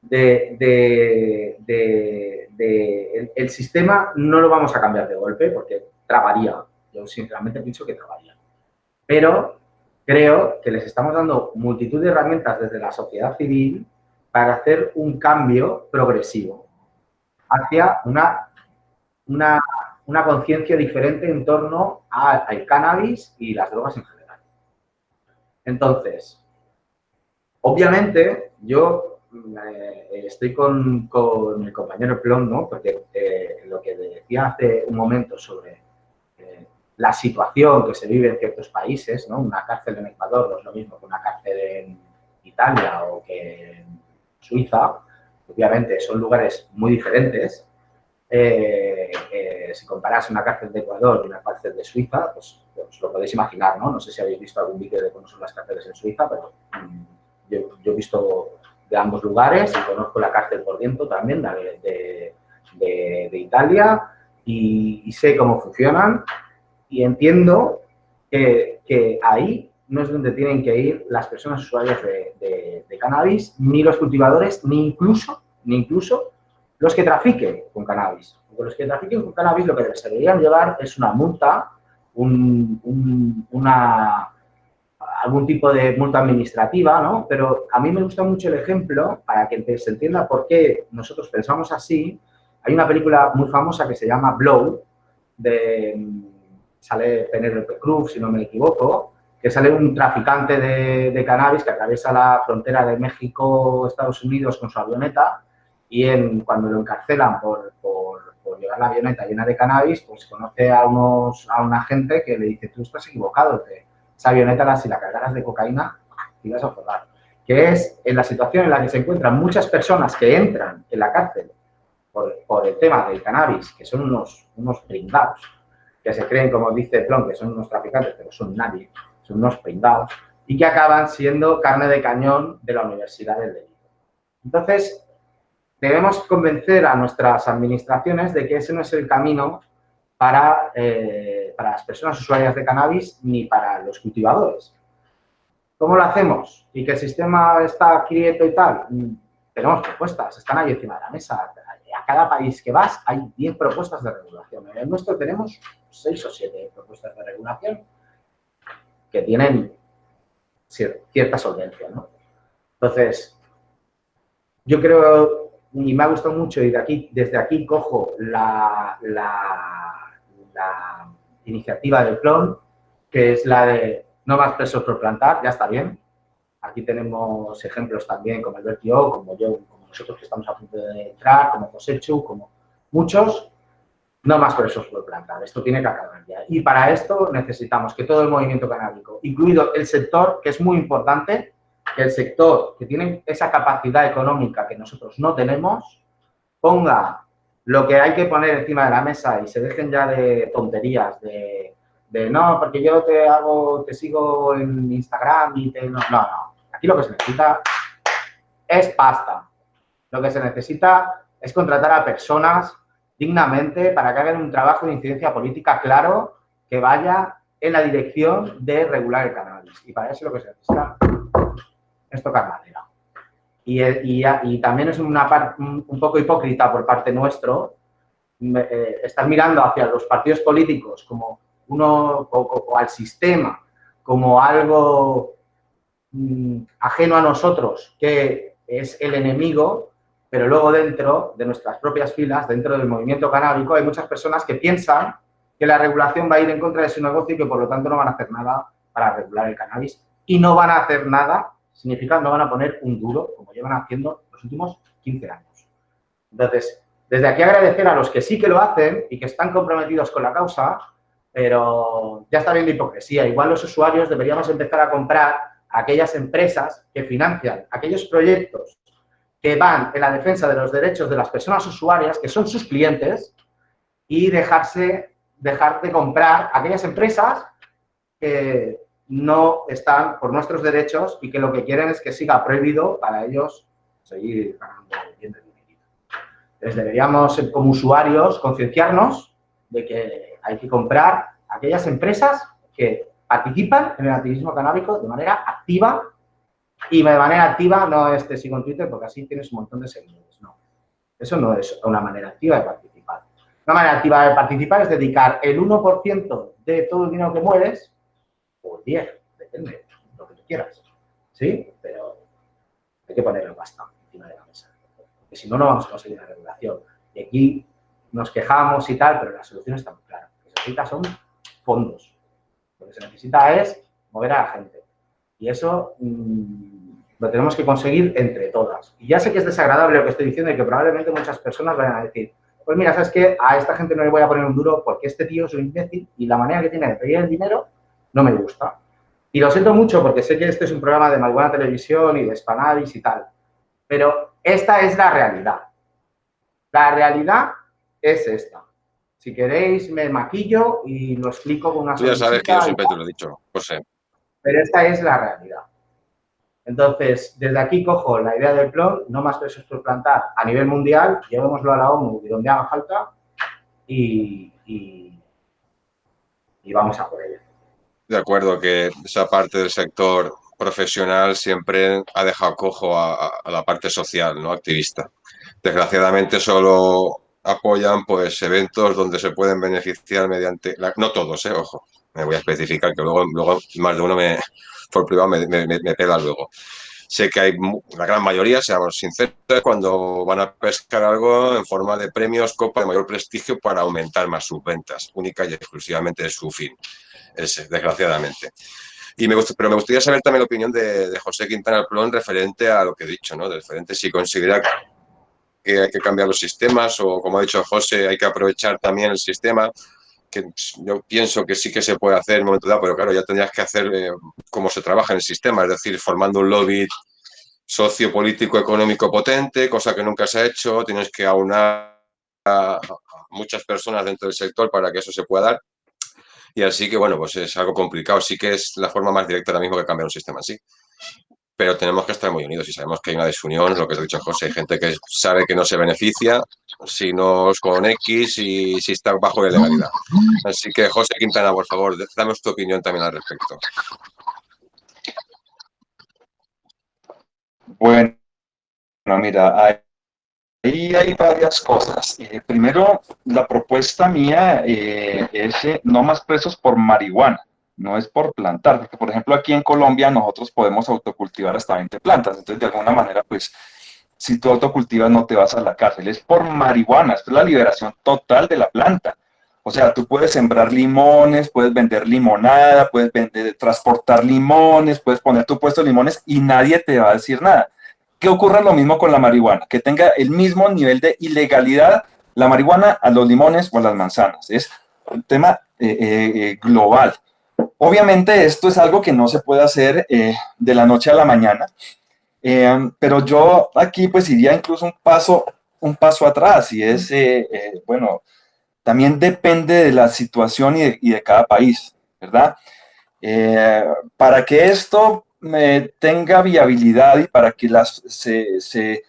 de, de, el, sistema no lo vamos a cambiar de golpe porque trabaría. Yo sinceramente pienso que trabaría. Pero creo que les estamos dando multitud de herramientas desde la sociedad civil para hacer un cambio progresivo hacia una una, una conciencia diferente en torno al cannabis y las drogas en general. Entonces, obviamente, yo eh, estoy con, con, mi compañero Plon, ¿no? Porque eh, lo que decía hace un momento sobre la situación que se vive en ciertos países, ¿no? Una cárcel en Ecuador no es lo mismo que una cárcel en Italia o que en Suiza. Obviamente son lugares muy diferentes eh, eh, si comparas una cárcel de Ecuador y una cárcel de Suiza, pues, pues, lo podéis imaginar, ¿no? No sé si habéis visto algún vídeo de cómo son las cárceles en Suiza, pero mm, yo, he visto de ambos lugares y conozco la cárcel por dentro también de, de, Italia y, sé cómo funcionan y entiendo que, que, ahí no es donde tienen que ir las personas usuarias de, de cannabis, ni los cultivadores, ni incluso, ni incluso los que trafiquen con cannabis. Porque los que trafiquen con cannabis lo que se deberían llevar es una multa, una, algún tipo de multa administrativa, ¿no? Pero a mí me gusta mucho el ejemplo, para que se entienda por qué nosotros pensamos así. Hay una película muy famosa que se llama Blow, de, sale Penelope Cruz, si no me equivoco, que sale un traficante de, de cannabis que atraviesa la frontera de México-Estados Unidos con su avioneta y en, cuando lo encarcelan por, por, llevar la avioneta llena de cannabis, pues conoce a, unos, a una gente que le dice, tú estás equivocado, esa avioneta si la cargaras de cocaína, te ibas a forrar. Que es en la situación en la que se encuentran muchas personas que entran en la cárcel por, por el tema del cannabis, que son unos, unos pringados, que se creen, como dice Plon, que son unos traficantes, pero son nadie, son unos pringados, y que acaban siendo carne de cañón de la Universidad del Delito. Entonces, debemos convencer a nuestras administraciones de que ese no es el camino para, eh, para las personas usuarias de cannabis ni para los cultivadores. ¿Cómo lo hacemos? ¿Y que el sistema está quieto y tal? Mm, tenemos propuestas, están ahí encima de la mesa. Cada país que vas hay 10 propuestas de regulación. En el nuestro tenemos 6 o 7 propuestas de regulación que tienen cierta solvencia. ¿no? Entonces, yo creo y me ha gustado mucho y de aquí, desde aquí cojo la, la, iniciativa del clon, que es la de no más presos por plantar, ya está bien. Aquí tenemos ejemplos también como el Vertio, como yo, como nosotros que estamos a punto de entrar, como Cosechu, como muchos, no más por plantar. Esto tiene que acabar ya. Y para esto necesitamos que todo el movimiento canábico, incluido el sector, que es muy importante, que el sector que tiene esa capacidad económica que nosotros no tenemos, ponga lo que hay que poner encima de la mesa y se dejen ya de tonterías, de, no, porque yo te hago, te sigo en Instagram y te... No, no, no. Aquí lo que se necesita es pasta. Lo que se necesita es contratar a personas dignamente para que hagan un trabajo de incidencia política claro que vaya en la dirección de regular el cannabis. Y para eso lo que se necesita es tocar madera. Y, también es una parte un poco hipócrita por parte nuestro eh, estar mirando hacia los partidos políticos como uno o, al sistema como algo mm, ajeno a nosotros, que es el enemigo, pero luego dentro de nuestras propias filas, dentro del movimiento canábico, hay muchas personas que piensan que la regulación va a ir en contra de su negocio y que por lo tanto no van a hacer nada para regular el cannabis y no van a hacer nada significa no van a poner un duro, como llevan haciendo los últimos 15 años. Entonces, desde aquí agradecer a los que sí que lo hacen y que están comprometidos con la causa, pero ya está viendo hipocresía. Igual los usuarios deberíamos empezar a comprar aquellas empresas que financian aquellos proyectos que van en la defensa de los derechos de las personas usuarias, que son sus clientes, y dejarse, dejar de comprar aquellas empresas que no están por nuestros derechos y que lo que quieren es que siga prohibido para ellos seguir ganando bien de dinero. Entonces deberíamos, como usuarios, concienciarnos de que hay que comprar aquellas empresas que participan en el activismo canábico de manera activa y de manera activa no es te sigo en Twitter porque así tienes un montón de seguidores, no. Eso no es una manera activa de participar. Una manera activa de participar es dedicar el 1% de todo el dinero que mueves o 10, depende, lo que tú quieras. ¿Sí? Pero hay que ponerlo bastante encima de la mesa. Porque si no, no vamos a conseguir la regulación. Y aquí nos quejamos y tal, pero la solución está muy clara. Lo que se necesita son fondos. Lo que se necesita es mover a la gente. Y eso mm, lo tenemos que conseguir entre todas. Y ya sé que es desagradable lo que estoy diciendo y que probablemente muchas personas vayan a decir, pues mira, ¿sabes qué? A esta gente no le voy a poner un duro porque este tío es un imbécil y la manera que tiene de pedir el dinero no me gusta. Y lo siento mucho porque sé que este es un programa de Malbuena Televisión y de Spanavis y tal, pero esta es la realidad. La realidad es esta. Si queréis, me maquillo y lo explico con una Tú ya sabes que yo siempre te lo he dicho, José. Pero esta es la realidad. Entonces, desde aquí cojo la idea del plan, no más pesos por plantar a nivel mundial, llevémoslo a la ONU y donde haga falta y, y, vamos a por ello. De acuerdo, que esa parte del sector profesional siempre ha dejado cojo a, la parte social, ¿no? Activista. Desgraciadamente solo apoyan pues eventos donde se pueden beneficiar mediante, no todos, eh, ojo, me voy a especificar que luego, luego más de uno me, por privado me, me, pega luego. Sé que hay la gran mayoría, seamos sinceros, cuando van a pescar algo en forma de premios, copa de mayor prestigio para aumentar más sus ventas, única y exclusivamente de su fin, ese, desgraciadamente. Y me pero me gustaría saber también la opinión de, José Quintana Plón referente a lo que he dicho, ¿no? De referente si considera que hay que cambiar los sistemas o, como ha dicho José, hay que aprovechar también el sistema que yo pienso que sí que se puede hacer en un momento dado, pero claro, ya tendrías que hacer eh, cómo se trabaja en el sistema, es decir, formando un lobby sociopolítico económico potente, cosa que nunca se ha hecho, tienes que aunar a muchas personas dentro del sector para que eso se pueda dar. Y así que, bueno, pues es algo complicado. Sí que es la forma más directa ahora mismo que cambiar un sistema en sí pero tenemos que estar muy unidos y sabemos que hay una desunión, lo que has dicho José, hay gente que sabe que no se beneficia si no es con X y si está bajo la legalidad. Así que José Quintana, por favor, dame tu opinión también al respecto. Bueno, mira, ahí hay varias cosas. Eh, primero, la propuesta mía eh, es eh, no más presos por marihuana no es por plantar, porque por ejemplo aquí en Colombia nosotros podemos autocultivar hasta 20 plantas, entonces de alguna manera pues si tú autocultivas no te vas a la cárcel, es por marihuana, es la liberación total de la planta. O sea, tú puedes sembrar limones, puedes vender limonada, puedes vender, transportar limones, puedes poner tu puesto de limones y nadie te va a decir nada. Que ocurra lo mismo con la marihuana, que tenga el mismo nivel de ilegalidad la marihuana a los limones o a las manzanas. Es un tema eh, eh, eh, global. Obviamente esto es algo que no se puede hacer eh, de la noche a la mañana, eh, pero yo aquí pues iría incluso un paso, un paso atrás y es, eh, bueno, también depende de la situación y de, cada país, ¿verdad? para que esto tenga viabilidad y para que las, se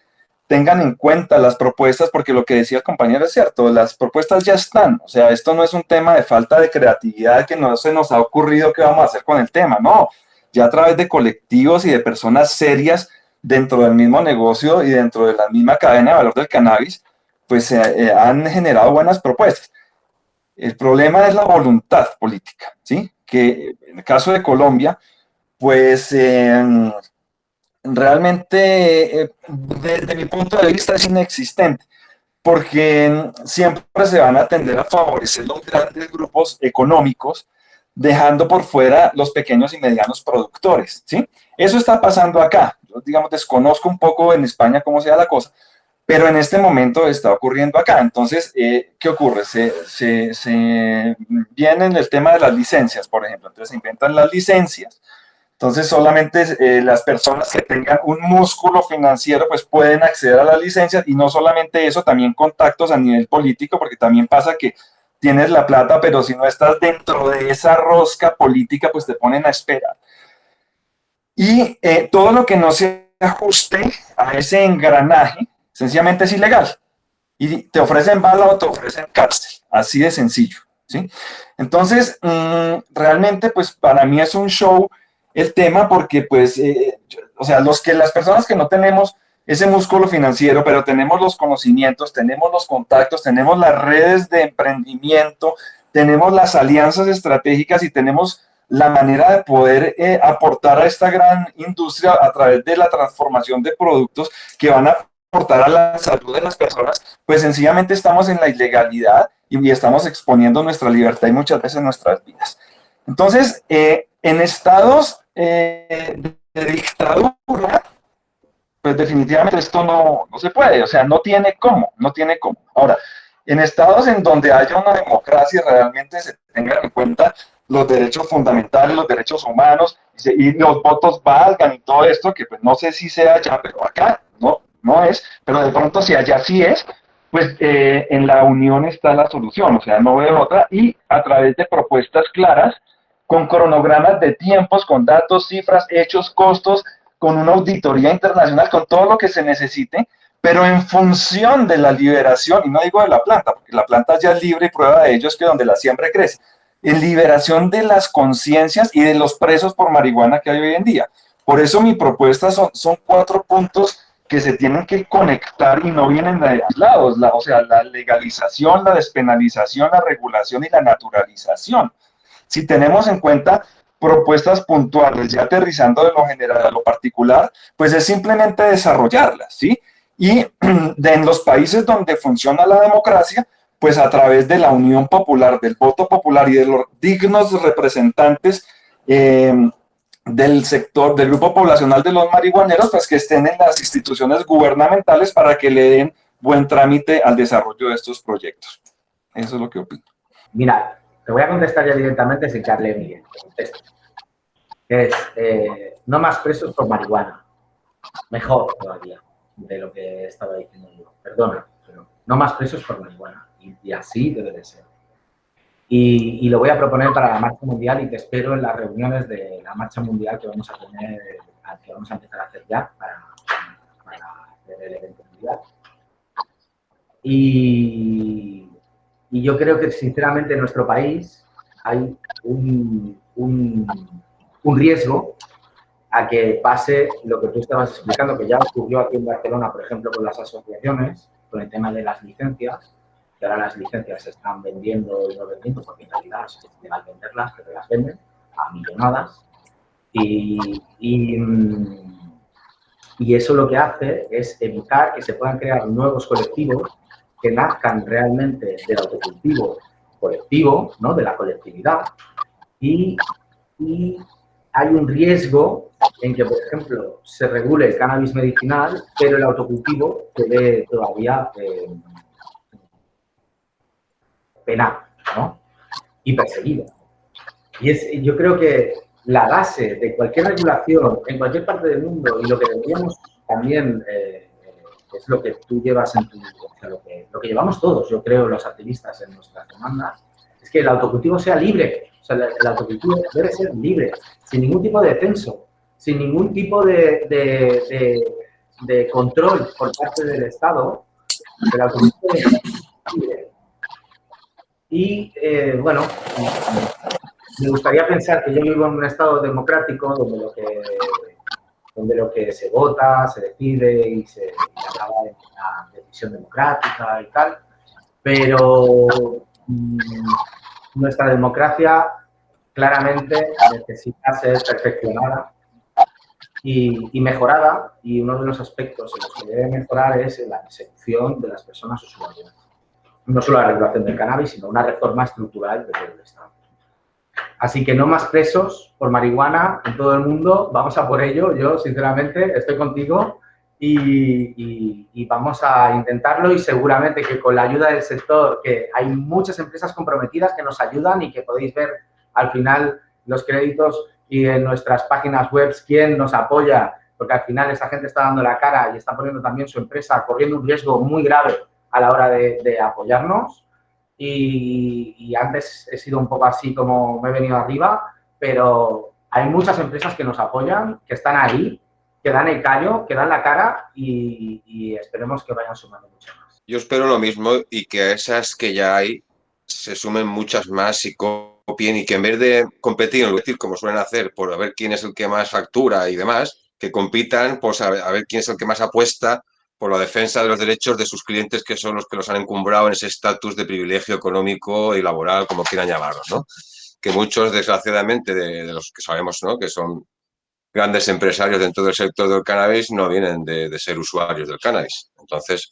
tengan en cuenta las propuestas, porque lo que decía el compañero es cierto, las propuestas ya están, o sea, esto no es un tema de falta de creatividad que no se nos ha ocurrido qué vamos a hacer con el tema, no, ya a través de colectivos y de personas serias dentro del mismo negocio y dentro de la misma cadena de valor del cannabis, pues se eh, han generado buenas propuestas. El problema es la voluntad política, ¿sí? Que en el caso de Colombia, pues... Eh, realmente eh, desde mi punto de vista es inexistente, porque siempre se van a tender a favorecer los grandes grupos económicos, dejando por fuera los pequeños y medianos productores, ¿sí? Eso está pasando acá. Yo, digamos, desconozco un poco en España cómo sea la cosa, pero en este momento está ocurriendo acá. Entonces, eh, ¿qué ocurre? Se, se, se viene el tema de las licencias, por ejemplo. Entonces, se inventan las licencias, entonces, solamente eh, las personas que tengan un músculo financiero, pues pueden acceder a la licencia y no solamente eso, también contactos a nivel político, porque también pasa que tienes la plata, pero si no estás dentro de esa rosca política, pues te ponen a esperar. Y eh, todo lo que no se ajuste a ese engranaje, sencillamente es ilegal. Y te ofrecen bala o te ofrecen cárcel, así de sencillo. ¿sí? Entonces, mm, realmente, pues para mí es un show el tema porque, pues, eh, o sea, los que, las personas que no tenemos ese músculo financiero, pero tenemos los conocimientos, tenemos los contactos, tenemos las redes de emprendimiento, tenemos las alianzas estratégicas y tenemos la manera de poder eh, aportar a esta gran industria a través de la transformación de productos que van a aportar a la salud de las personas, pues sencillamente estamos en la ilegalidad y, estamos exponiendo nuestra libertad y muchas veces nuestras vidas. Entonces, eh, en estados eh, de dictadura, pues definitivamente esto no, no se puede, o sea, no tiene cómo, no tiene cómo. Ahora, en estados en donde haya una democracia realmente se tengan en cuenta los derechos fundamentales, los derechos humanos, y, los votos valgan y todo esto, que pues no sé si sea allá, pero acá no, no es, pero de pronto si allá sí es, pues eh, en la unión está la solución, o sea, no veo otra, y a través de propuestas claras, con cronogramas de tiempos, con datos, cifras, hechos, costos, con una auditoría internacional, con todo lo que se necesite, pero en función de la liberación, y no digo de la planta, porque la planta ya es libre y prueba de ello es que donde la siembra crece, en liberación de las conciencias y de los presos por marihuana que hay hoy en día. Por eso mi propuesta son, cuatro puntos que se tienen que conectar y no vienen de aislados, la, o sea, la legalización, la despenalización, la regulación y la naturalización. Si tenemos en cuenta propuestas puntuales, ya aterrizando de lo general a lo particular, pues es simplemente desarrollarlas, ¿sí? Y en los países donde funciona la democracia, pues a través de la unión popular, del voto popular y de los dignos representantes eh, del sector, del grupo poblacional de los marihuaneros, pues que estén en las instituciones gubernamentales para que le den buen trámite al desarrollo de estos proyectos. Eso es lo que opino. Mira, te voy a contestar ya directamente sin que hable Miguel. Es, eh, no más presos por marihuana. Mejor todavía de lo que estaba diciendo yo. Perdona, pero no más presos por marihuana. Y, así debe de ser. Y, lo voy a proponer para la marcha mundial y te espero en las reuniones de la marcha mundial que vamos a tener, que vamos a empezar a hacer ya para, el evento mundial. Y, yo creo que sinceramente en nuestro país hay un, un riesgo a que pase lo que tú estabas explicando, que ya ocurrió aquí en Barcelona, por ejemplo, con las asociaciones, con el tema de las licencias, ahora las licencias se están vendiendo y no vendiendo, porque en realidad es ilegal venderlas, pero las venden a millonadas. Y, y, eso lo que hace es evitar que se puedan crear nuevos colectivos que nazcan realmente del autocultivo colectivo, ¿no? de la colectividad, y, y, hay un riesgo en que, por ejemplo, se regule el cannabis medicinal, pero el autocultivo quede todavía eh, penal ¿no? y perseguido. Y es, yo creo que la base de cualquier regulación en cualquier parte del mundo y lo que deberíamos también, eh, es lo que tú llevas en tu, lo, que, lo que llevamos todos, yo creo, los activistas en nuestras demandas, es que el autocultivo sea libre. O sea, el, autocultivo debe ser libre, sin ningún tipo de censo, sin ningún tipo de, de, de, control por parte del Estado. El autocultivo debe libre. Y, eh, bueno, me gustaría pensar que yo vivo en un estado democrático donde lo que, donde lo que se vota, se decide y se acaba en una decisión democrática y tal, pero mm, nuestra democracia claramente necesita ser perfeccionada y, y, mejorada y uno de los aspectos en los que debe mejorar es la persecución de las personas usuarias no solo la regulación del cannabis, sino una reforma estructural de todo el Estado. Así que no más presos por marihuana en todo el mundo, vamos a por ello, yo sinceramente estoy contigo y, vamos a intentarlo y seguramente que con la ayuda del sector, que hay muchas empresas comprometidas que nos ayudan y que podéis ver al final los créditos y en nuestras páginas web quién nos apoya, porque al final esa gente está dando la cara y está poniendo también su empresa corriendo un riesgo muy grave a la hora de, apoyarnos. Y, antes he sido un poco así como me he venido arriba, pero hay muchas empresas que nos apoyan, que están ahí, que dan el callo, que dan la cara y, esperemos que vayan sumando muchas más. Yo espero lo mismo y que a esas que ya hay se sumen muchas más y copien y que en vez de competir, como suelen hacer, por a ver quién es el que más factura y demás, que compitan pues a ver quién es el que más apuesta por la defensa de los derechos de sus clientes, que son los que los han encumbrado en ese estatus de privilegio económico y laboral, como quieran llamarlo, ¿no? Que muchos, desgraciadamente, de, los que sabemos, ¿no? Que son grandes empresarios dentro del sector del cannabis, no vienen de, ser usuarios del cannabis. Entonces,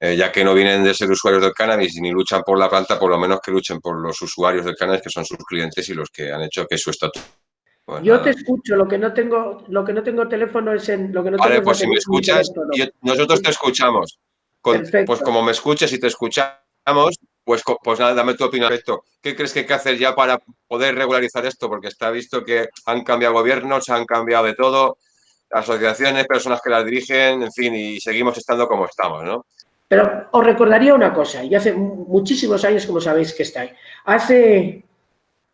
eh, ya que no vienen de ser usuarios del cannabis ni luchan por la planta, por lo menos que luchen por los usuarios del cannabis, que son sus clientes y los que han hecho que su estatus pues yo te escucho, lo que no tengo, lo que no tengo teléfono es en lo que no vale, pues si me escuchas, nosotros te escuchamos. pues como me escuchas y te escuchamos, pues, pues nada, dame tu opinión respecto. ¿Qué crees que hay que hacer ya para poder regularizar esto? Porque está visto que han cambiado gobiernos, han cambiado de todo, asociaciones, personas que las dirigen, en fin, y seguimos estando como estamos, ¿no? Pero os recordaría una cosa, y hace muchísimos años, como sabéis que estáis, hace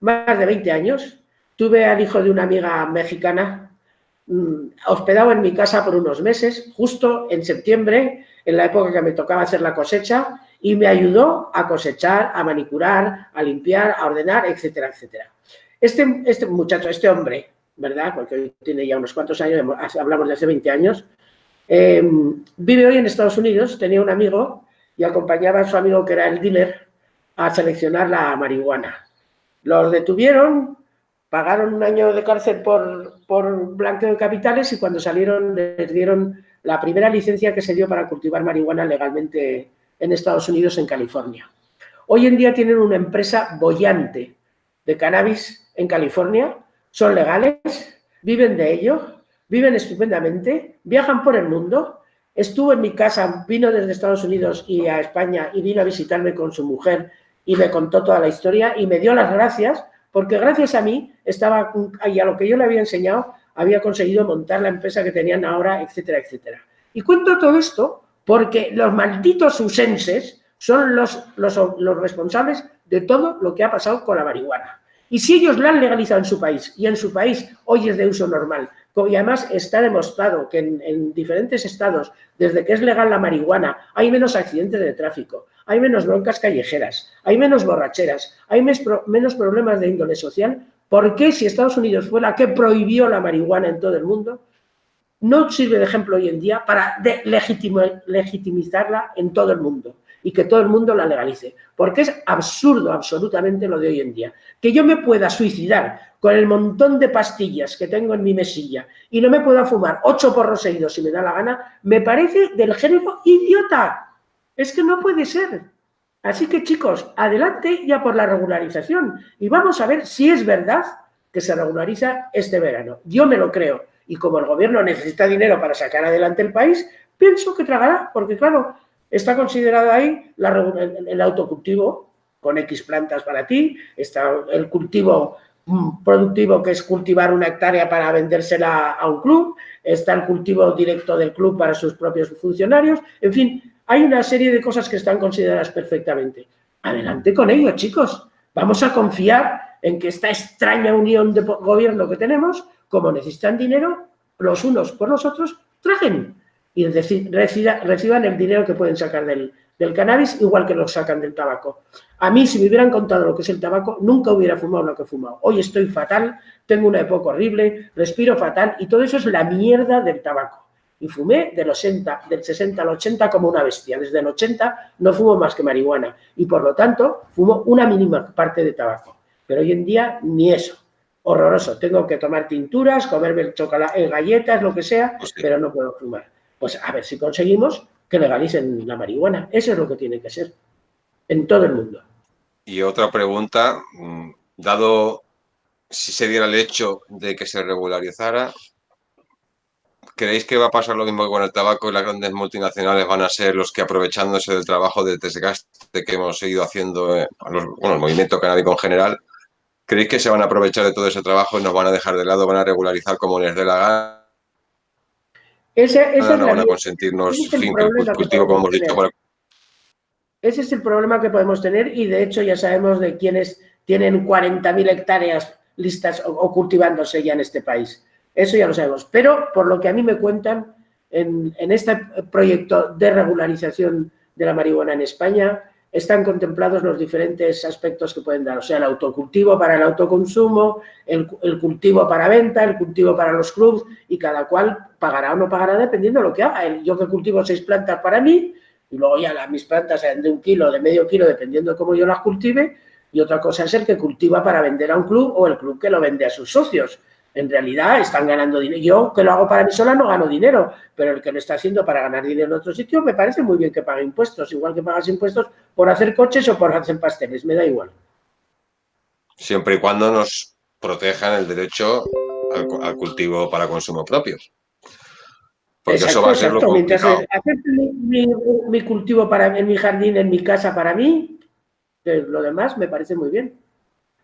más de 20 años, tuve al hijo de una amiga mexicana mm, hospedado en mi casa por unos meses, justo en septiembre, en la época que me tocaba hacer la cosecha, y me ayudó a cosechar, a manicurar, a limpiar, a ordenar, etcétera, etcétera. Este, este muchacho, este hombre, ¿verdad? Porque hoy tiene ya unos cuantos años, hablamos de hace 20 años, eh, vive hoy en Estados Unidos, tenía un amigo y acompañaba a su amigo que era el dealer a seleccionar la marihuana. Los detuvieron, pagaron un año de cárcel por, por blanqueo de capitales y cuando salieron les dieron la primera licencia que se dio para cultivar marihuana legalmente en Estados Unidos, en California. Hoy en día tienen una empresa bollante de cannabis en California, son legales, viven de ello, viven estupendamente, viajan por el mundo. Estuvo en mi casa, vino desde Estados Unidos y a España y vino a visitarme con su mujer y me contó toda la historia y me dio las gracias porque gracias a mí estaba y a lo que yo le había enseñado había conseguido montar la empresa que tenían ahora, etcétera, etcétera. Y cuento todo esto porque los malditos usenses son los, los, responsables de todo lo que ha pasado con la marihuana. Y si ellos la han legalizado en su país y en su país hoy es de uso normal, y además está demostrado que en, diferentes estados, desde que es legal la marihuana, hay menos accidentes de tráfico, hay menos broncas callejeras, hay menos borracheras, hay menos problemas de índole social, ¿por qué si Estados Unidos fue la que prohibió la marihuana en todo el mundo, no sirve de ejemplo hoy en día para legitimizarla en todo el mundo y que todo el mundo la legalice. Porque es absurdo absolutamente lo de hoy en día. Que yo me pueda suicidar con el montón de pastillas que tengo en mi mesilla y no me pueda fumar ocho porros seguidos si me da la gana, me parece del género idiota. Es que no puede ser. Así que chicos, adelante ya por la regularización y vamos a ver si es verdad que se regulariza este verano. Yo me lo creo y como el gobierno necesita dinero para sacar adelante el país, pienso que tragará, porque claro, está considerado ahí el autocultivo con X plantas para ti, está el cultivo mm, productivo que es cultivar una hectárea para vendérsela a un club, está el cultivo directo del club para sus propios funcionarios, en fin, hay una serie de cosas que están consideradas perfectamente. Adelante con ello, chicos. Vamos a confiar en que esta extraña unión de gobierno que tenemos como necesitan dinero, los unos por los otros, trajen y reciban el dinero que pueden sacar del, cannabis, igual que lo sacan del tabaco. A mí, si me hubieran contado lo que es el tabaco, nunca hubiera fumado lo que he fumado. Hoy estoy fatal, tengo una época horrible, respiro fatal y todo eso es la mierda del tabaco. Y fumé del, 80, del 60 al 80 como una bestia. Desde el 80 no fumo más que marihuana y por lo tanto fumo una mínima parte de tabaco. Pero hoy en día ni eso horroroso. Tengo que tomar tinturas, comerme el chocolate, eh, galletas, lo que sea, pero no puedo fumar. Pues a ver si conseguimos que legalicen la marihuana. Eso es lo que tiene que ser en todo el mundo. Y otra pregunta, mm, dado si se diera el hecho de que se regularizara, ¿creéis que va a pasar lo mismo que con el tabaco y las grandes multinacionales van a ser los que aprovechándose del trabajo de desgaste que hemos seguido haciendo, eh, bueno, el movimiento canábico en general, ¿Creéis que se van a aprovechar de todo ese trabajo y nos van a dejar de lado, van a regularizar como les dé la gana? Ese, ese no van a consentirnos cultivo, como hemos dicho. Ese es el problema que podemos tener y de hecho ya sabemos de quienes tienen 40.000 hectáreas listas o, cultivándose ya en este país. Eso ya lo sabemos. Pero por lo que a mí me cuentan, en, este proyecto de regularización de la marihuana en España, están contemplados los diferentes aspectos que pueden dar, o sea, el autocultivo para el autoconsumo, el, cultivo para venta, el cultivo para los clubs y cada cual pagará o no pagará dependiendo de lo que haga. Yo que cultivo seis plantas para mí y luego ya mis plantas sean de un kilo, de medio kilo, dependiendo de cómo yo las cultive y otra cosa es el que cultiva para vender a un club o el club que lo vende a sus socios en realidad están ganando dinero. Yo que lo hago para mí sola no gano dinero, pero el que lo está haciendo para ganar dinero en otro sitio me parece muy bien que pague impuestos, igual que pagas impuestos por hacer coches o por hacer pasteles, me da igual. Siempre y cuando nos protejan el derecho al, cultivo para consumo propio. Porque eso va a ser lo complicado. Hacer mi, cultivo para, en mi jardín, en mi casa para mí, lo demás me parece muy bien.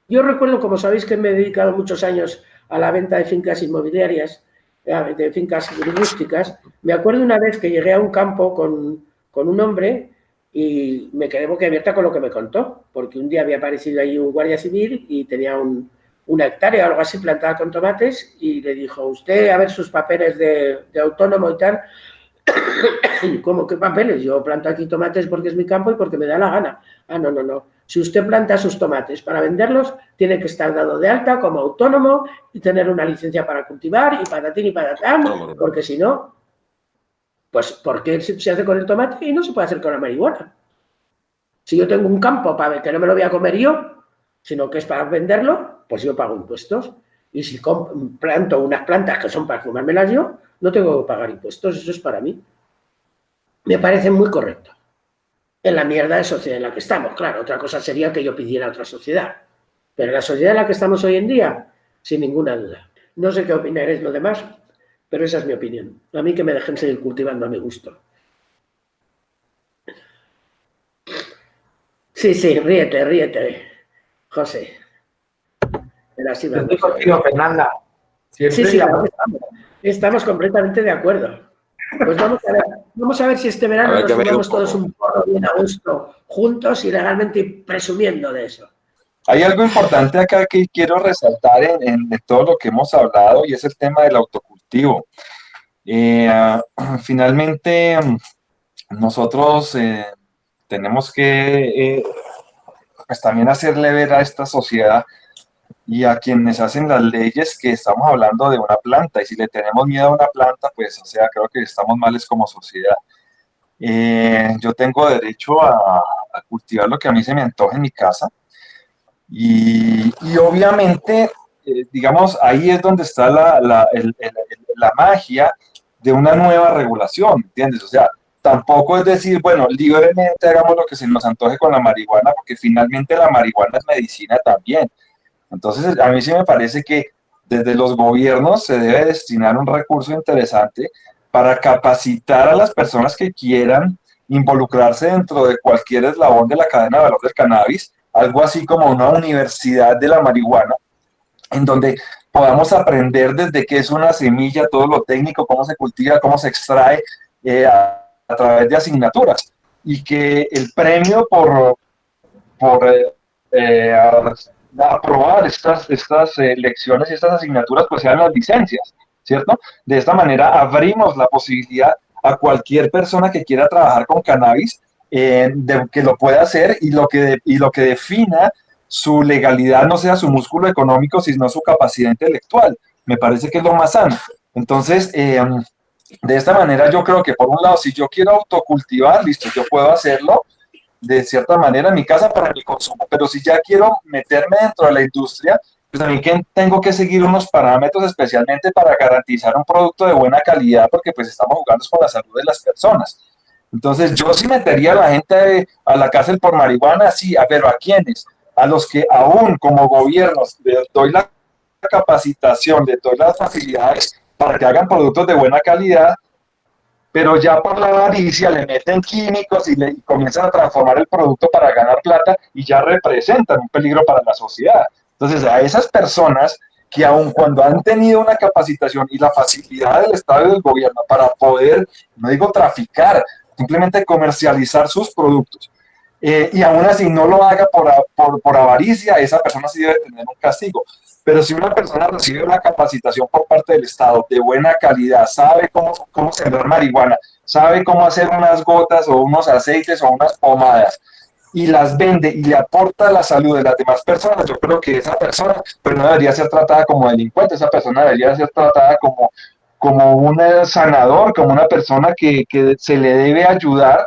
Yo recuerdo, como sabéis, que me he dedicado muchos años a la venta de fincas inmobiliarias, de fincas rústicas. Me acuerdo una vez que llegué a un campo con, con un hombre y me quedé boquiabierta con lo que me contó, porque un día había aparecido ahí un guardia civil y tenía un, una hectárea o algo así plantada con tomates y le dijo, usted a ver sus papeles de, de autónomo y tal. ¿Cómo qué papeles? Yo planto aquí tomates porque es mi campo y porque me da la gana. Ah, no, no, no. Si usted planta sus tomates para venderlos, tiene que estar dado de alta como autónomo y tener una licencia para cultivar y patatín y patatán, porque si no, pues ¿por qué se hace con el tomate y no se puede hacer con la marihuana? Si yo tengo un campo para que no me lo voy a comer yo, sino que es para venderlo, pues yo pago impuestos. Y si planto unas plantas que son para fumármelas yo, no tengo que pagar impuestos, eso es para mí. Me parece muy correcto. En la mierda de sociedad en la que estamos, claro. Otra cosa sería que yo pidiera otra sociedad. Pero en la sociedad en la que estamos hoy en día, sin ninguna duda. No sé qué opinaréis lo demás, pero esa es mi opinión. A mí que me dejen seguir cultivando a mi gusto. Sí, sí, ríete, ríete. José. Estoy contigo, Fernanda. Sí, sí, estamos, completamente de acuerdo. Pues vamos a ver, vamos a ver si este verano nos tomamos todos un poco bien a gusto, juntos y legalmente presumiendo de eso. Hay algo importante acá que quiero resaltar en, todo lo que hemos hablado y es el tema del autocultivo. Eh, ah, finalmente, nosotros eh, tenemos que eh, pues también hacerle ver a esta sociedad y a quienes hacen las leyes que estamos hablando de una planta y si le tenemos miedo a una planta, pues o sea, creo que estamos males como sociedad. Eh, yo tengo derecho a, cultivar lo que a mí se me antoje en mi casa y, y obviamente, eh, digamos, ahí es donde está la, la, la magia de una nueva regulación, ¿entiendes? O sea, tampoco es decir, bueno, libremente hagamos lo que se nos antoje con la marihuana, porque finalmente la marihuana es medicina también. Entonces, a mí sí me parece que desde los gobiernos se debe destinar un recurso interesante para capacitar a las personas que quieran involucrarse dentro de cualquier eslabón de la cadena de valor del cannabis, algo así como una universidad de la marihuana, en donde podamos aprender desde qué es una semilla, todo lo técnico, cómo se cultiva, cómo se extrae, eh, a través de asignaturas. Y que el premio por, por eh, aprobar estas, estas eh, lecciones y estas asignaturas pues sean las licencias, ¿cierto? De esta manera abrimos la posibilidad a cualquier persona que quiera trabajar con cannabis eh, de, que lo pueda hacer y lo que, y lo que defina su legalidad no sea su músculo económico, sino su capacidad intelectual. Me parece que es lo más sano. Entonces, de esta manera yo creo que por un lado, si yo quiero autocultivar, listo, yo puedo hacerlo de cierta manera mi casa para mi consumo, pero si ya quiero meterme dentro de la industria, pues también tengo que seguir unos parámetros especialmente para garantizar un producto de buena calidad, porque pues estamos jugando con la salud de las personas. Entonces yo sí metería a la gente a la cárcel por marihuana, sí, pero ¿a quiénes? A los que aún como gobiernos les doy la capacitación, les doy las facilidades para que hagan productos de buena calidad, pero ya por la avaricia le meten químicos y, le, comienzan a transformar el producto para ganar plata y ya representan un peligro para la sociedad. Entonces, a esas personas que aun cuando han tenido una capacitación y la facilidad del Estado y del gobierno para poder, no digo traficar, simplemente comercializar sus productos, eh, y aún así no lo haga por, por, por avaricia, esa persona sí debe tener un castigo. Pero si una persona recibe una capacitación por parte del Estado de buena calidad, sabe cómo, cómo sembrar marihuana, sabe cómo hacer unas gotas o unos aceites o unas pomadas, y las vende y le aporta la salud de las demás personas, yo creo que esa persona pues no debería ser tratada como delincuente, esa persona debería ser tratada como, como un sanador, como una persona que, que se le debe ayudar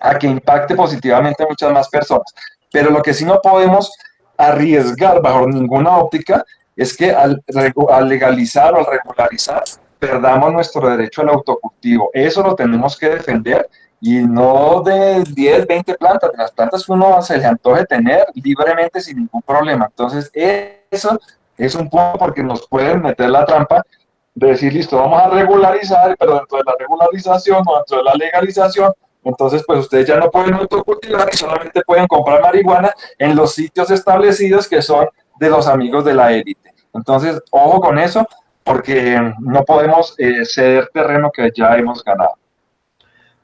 a que impacte positivamente a muchas más personas. Pero lo que sí no podemos arriesgar bajo ninguna óptica es que al, legalizar o al regularizar perdamos nuestro derecho al autocultivo. Eso lo tenemos que defender y no de 10, 20 plantas, de las plantas que uno se le antoje tener libremente sin ningún problema. Entonces, eso es un punto porque nos pueden meter la trampa de decir, listo, vamos a regularizar, pero dentro de la regularización o dentro de la legalización entonces, pues ustedes ya no pueden autocultivar y solamente pueden comprar marihuana en los sitios establecidos que son de los amigos de la élite. Entonces, ojo con eso, porque no podemos eh, ceder terreno que ya hemos ganado.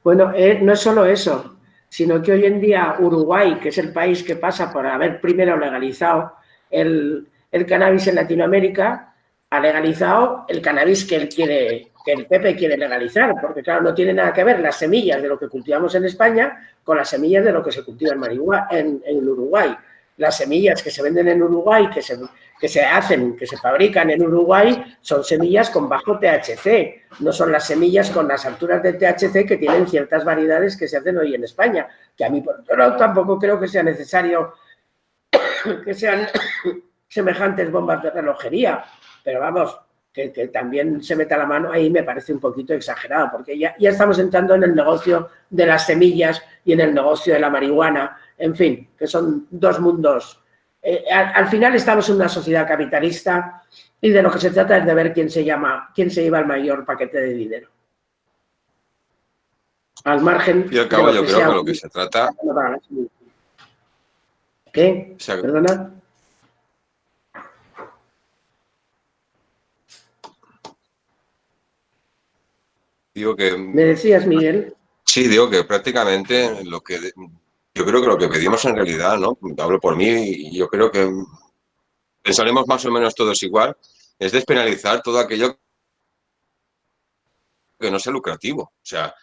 Bueno, eh, no es solo eso, sino que hoy en día Uruguay, que es el país que pasa por haber primero legalizado el, el cannabis en Latinoamérica, ha legalizado el cannabis que él quiere, que el Pepe quiere legalizar, porque claro, no tiene nada que ver las semillas de lo que cultivamos en España con las semillas de lo que se cultiva en, en, Uruguay. Las semillas que se venden en Uruguay, que se, que se hacen, que se fabrican en Uruguay, son semillas con bajo THC, no son las semillas con las alturas de THC que tienen ciertas variedades que se hacen hoy en España, que a mí por otro tampoco creo que sea necesario que sean semejantes bombas de relojería, pero vamos, que, también se meta la mano ahí me parece un poquito exagerado, porque ya, ya estamos entrando en el negocio de las semillas y en el negocio de la marihuana, en fin, que son dos mundos. Eh, al, final estamos en una sociedad capitalista y de lo que se trata es de ver quién se llama, quién se lleva el mayor paquete de dinero. Al margen. Y al cabo, yo creo que lo que se trata. ¿Qué? ¿Perdona? Digo que... ¿Me decías, Miguel? Sí, digo que prácticamente lo que... Yo creo que lo que pedimos en realidad, ¿no? Hablo por mí y yo creo que pensaremos más o menos todos igual, es despenalizar todo aquello que no sea lucrativo. O sea,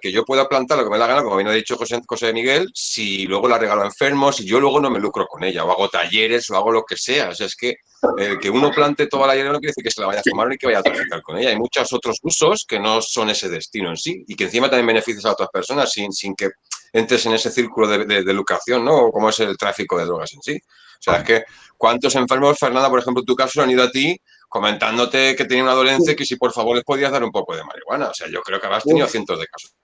que yo pueda plantar lo que me da la gana, como bien ha dicho José, José Miguel, si luego la regalo a enfermos, si yo luego no me lucro con ella, o hago talleres, o hago lo que sea. O sea, es que el que uno plante toda la hierba no quiere decir que se la vaya a fumar ni que vaya a traficar con ella. Hay muchos otros usos que no son ese destino en sí y que encima también beneficias a otras personas sin, sin que entres en ese círculo de, de, de lucración, ¿no? Como es el tráfico de drogas en sí. O sea, es que cuántos enfermos, Fernanda, por ejemplo, en tu caso, han ido a ti comentándote que tenía una dolencia y que si por favor les podías dar un poco de marihuana. O sea, yo creo que habrás tenido cientos de casos.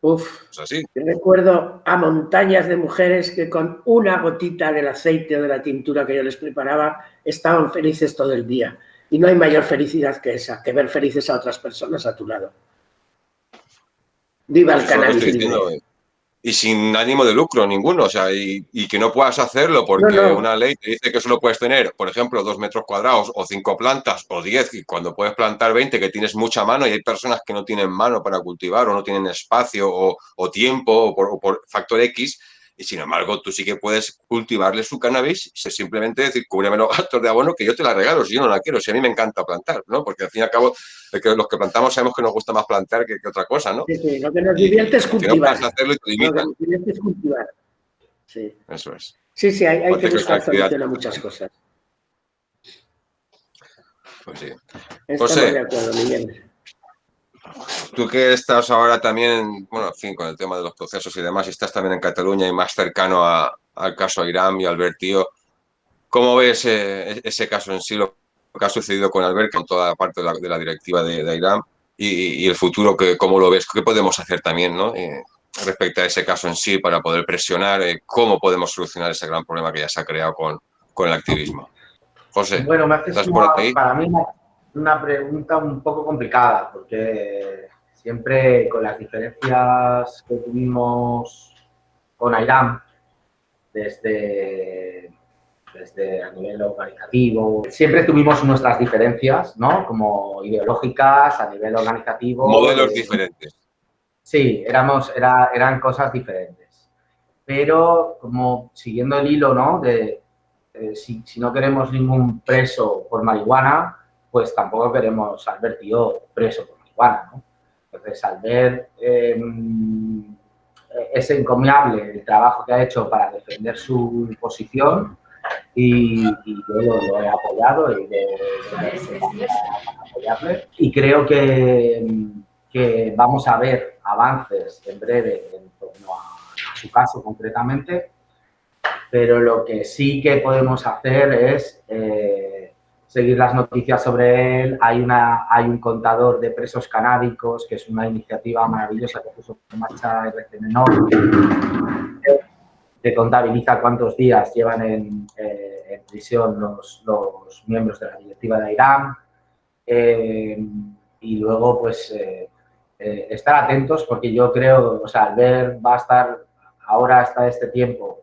Uf. así. recuerdo a montañas de mujeres que con una gotita del aceite o de la tintura que yo les preparaba estaban felices todo el día. Y no hay mayor felicidad que esa, que ver felices a otras personas a tu lado. Viva el cannabis y sin ánimo de lucro ninguno, o sea, y, que no puedas hacerlo porque una ley te dice que solo puedes tener, por ejemplo, dos metros cuadrados o cinco plantas o diez, y cuando puedes plantar 20 que tienes mucha mano y hay personas que no tienen mano para cultivar o no tienen espacio o, tiempo o por, o por factor X, y sin embargo tú sí que puedes cultivarle su cannabis, simplemente decir, cúbreme los gastos de abono que yo te la regalo, si yo no la quiero, si a mí me encanta plantar, ¿no? Porque al fin y al cabo, los que plantamos sabemos que nos gusta más plantar que, otra cosa, ¿no? Sí, sí, lo que nos divierte es cultivar. no hacerlo y te limitan. Lo que nos divierte es cultivar. Sí. Eso es. Sí, sí, hay, que buscar solución a muchas cosas. Pues sí. Estamos de acuerdo, Miguel tú que estás ahora también, bueno, en fin, con el tema de los procesos y demás, y estás también en Cataluña y más cercano al caso Irán y Albert Tío, ¿cómo ves eh, ese caso en sí, lo que ha sucedido con Albert, con toda la parte de la, directiva de, Irán y, el futuro, que, cómo lo ves? ¿Qué podemos hacer también ¿no? Eh, respecto a ese caso en sí para poder presionar? Eh, ¿Cómo podemos solucionar ese gran problema que ya se ha creado con, con el activismo? José, bueno, me haces para mí una pregunta un poco complicada, porque siempre con las diferencias que tuvimos con Airam, desde, desde a nivel organizativo, siempre tuvimos nuestras diferencias, ¿no? Como ideológicas, a nivel organizativo. Modelos diferentes. Sí, éramos, era, eran cosas diferentes. Pero como siguiendo el hilo, ¿no? De eh, si, si no queremos ningún preso por marihuana, pues tampoco queremos al ver tío preso por marihuana, ¿no? Entonces, al ver em, ese encomiable el trabajo que ha hecho para defender su posición y, yo lo, he apoyado y apoyarle y creo que, que, vamos a ver avances en breve en torno a, su caso concretamente, pero lo que sí que podemos hacer es eh, seguir las noticias sobre él. Hay, una, hay un contador de presos canábicos, que es una iniciativa maravillosa que puso en marcha RCN que contabiliza cuántos días llevan en, eh, prisión los, los, miembros de la directiva de Irán. Eh, y luego, pues, eh, estar atentos porque yo creo, o sea, al ver va a estar ahora hasta este tiempo,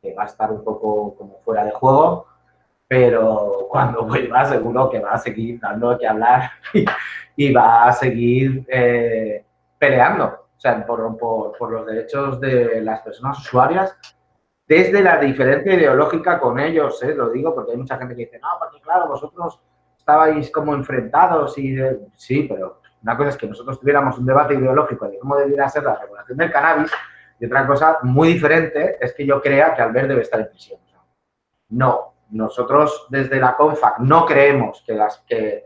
que va a estar un poco como fuera de juego, pero cuando vuelva seguro que va a seguir dando que hablar y, va a seguir eh, peleando, o sea, por, por, los derechos de las personas usuarias, desde la diferencia ideológica con ellos, ¿eh? lo digo porque hay mucha gente que dice, no, porque claro, vosotros estabais como enfrentados y sí, pero una cosa es que nosotros tuviéramos un debate ideológico de cómo debería ser la regulación del cannabis y otra cosa muy diferente es que yo crea que Albert debe estar en prisión. No, nosotros desde la CONFAC no creemos que, las, que,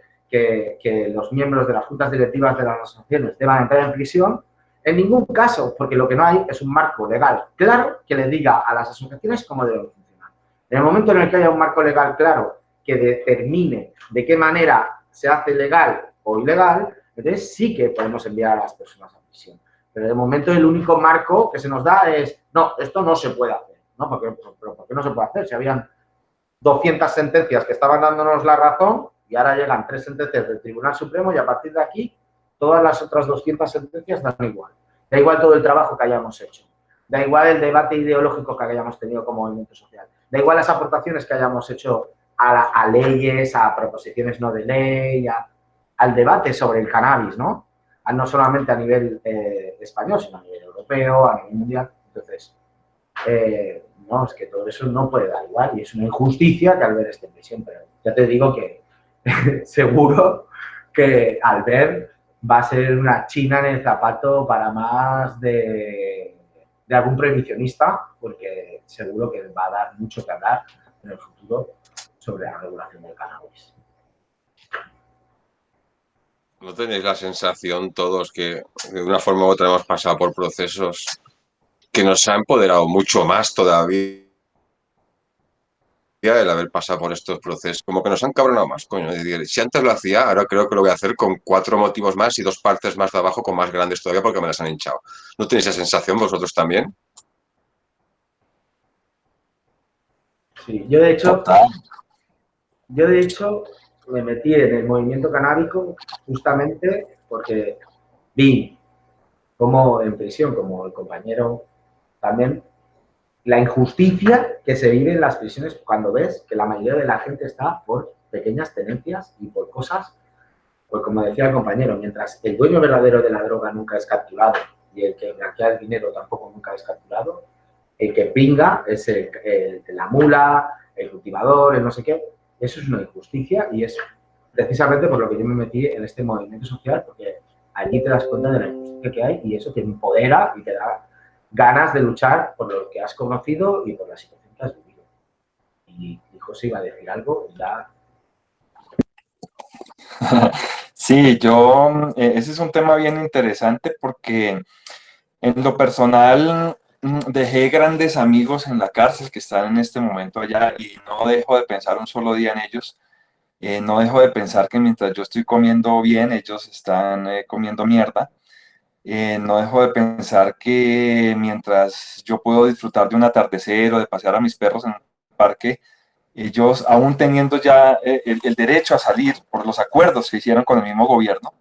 los miembros de las juntas directivas de las asociaciones deban entrar en prisión, en ningún caso, porque lo que no hay es un marco legal claro que le diga a las asociaciones cómo deben funcionar. En el momento en el que haya un marco legal claro que determine de qué manera se hace legal o ilegal, entonces sí que podemos enviar a las personas a prisión. Pero de momento el único marco que se nos da es, no, esto no se puede hacer. ¿no? ¿Por qué no se puede hacer? Si habían 200 sentencias que estaban dándonos la razón y ahora llegan tres sentencias del Tribunal Supremo y a partir de aquí todas las otras 200 sentencias dan igual. Da igual todo el trabajo que hayamos hecho. Da igual el debate ideológico que hayamos tenido como movimiento social. Da igual las aportaciones que hayamos hecho a, leyes, a proposiciones no de ley, al debate sobre el cannabis, ¿no? no solamente a nivel eh, español, sino a nivel europeo, a nivel mundial. Entonces, eh, no, es que todo eso no puede dar igual y es una injusticia que Albert esté en prisión, pero ya te digo que seguro que Albert va a ser una china en el zapato para más de, de algún prohibicionista, porque seguro que va a dar mucho que hablar en el futuro sobre la regulación del cannabis. ¿No tenéis la sensación todos que de una forma u otra hemos pasado por procesos que nos ha empoderado mucho más todavía el haber pasado por estos procesos? Como que nos han cabronado más, coño. Si antes lo hacía, ahora creo que lo voy a hacer con cuatro motivos más y dos partes más de abajo con más grandes todavía porque me las han hinchado. ¿No tenéis esa sensación vosotros también? Sí, yo de hecho, yo de hecho me metí en el movimiento canábico justamente porque vi como en prisión, como el compañero también, la injusticia que se vive en las prisiones cuando ves que la mayoría de la gente está por pequeñas tenencias y por cosas, pues como decía el compañero, mientras el dueño verdadero de la droga nunca es capturado y el que blanquea el dinero tampoco nunca es capturado, el que pinga es el, la mula, el cultivador, el no sé qué, eso es una injusticia y es precisamente por lo que yo me metí en este movimiento social, porque allí te das cuenta de la injusticia que hay y eso te empodera y te da ganas de luchar por lo que has conocido y por la situación que has vivido. Y, José iba a decir algo ya... Sí, yo, eh, ese es un tema bien interesante porque en lo personal Mm, dejé grandes amigos en la cárcel que están en este momento allá y no dejo de pensar un solo día en ellos. Eh, no dejo de pensar que mientras yo estoy comiendo bien, ellos están eh, comiendo mierda. Eh, no dejo de pensar que mientras yo puedo disfrutar de un atardecer o de pasear a mis perros en un parque, ellos, aún teniendo ya el, el, derecho a salir por los acuerdos que hicieron con el mismo gobierno,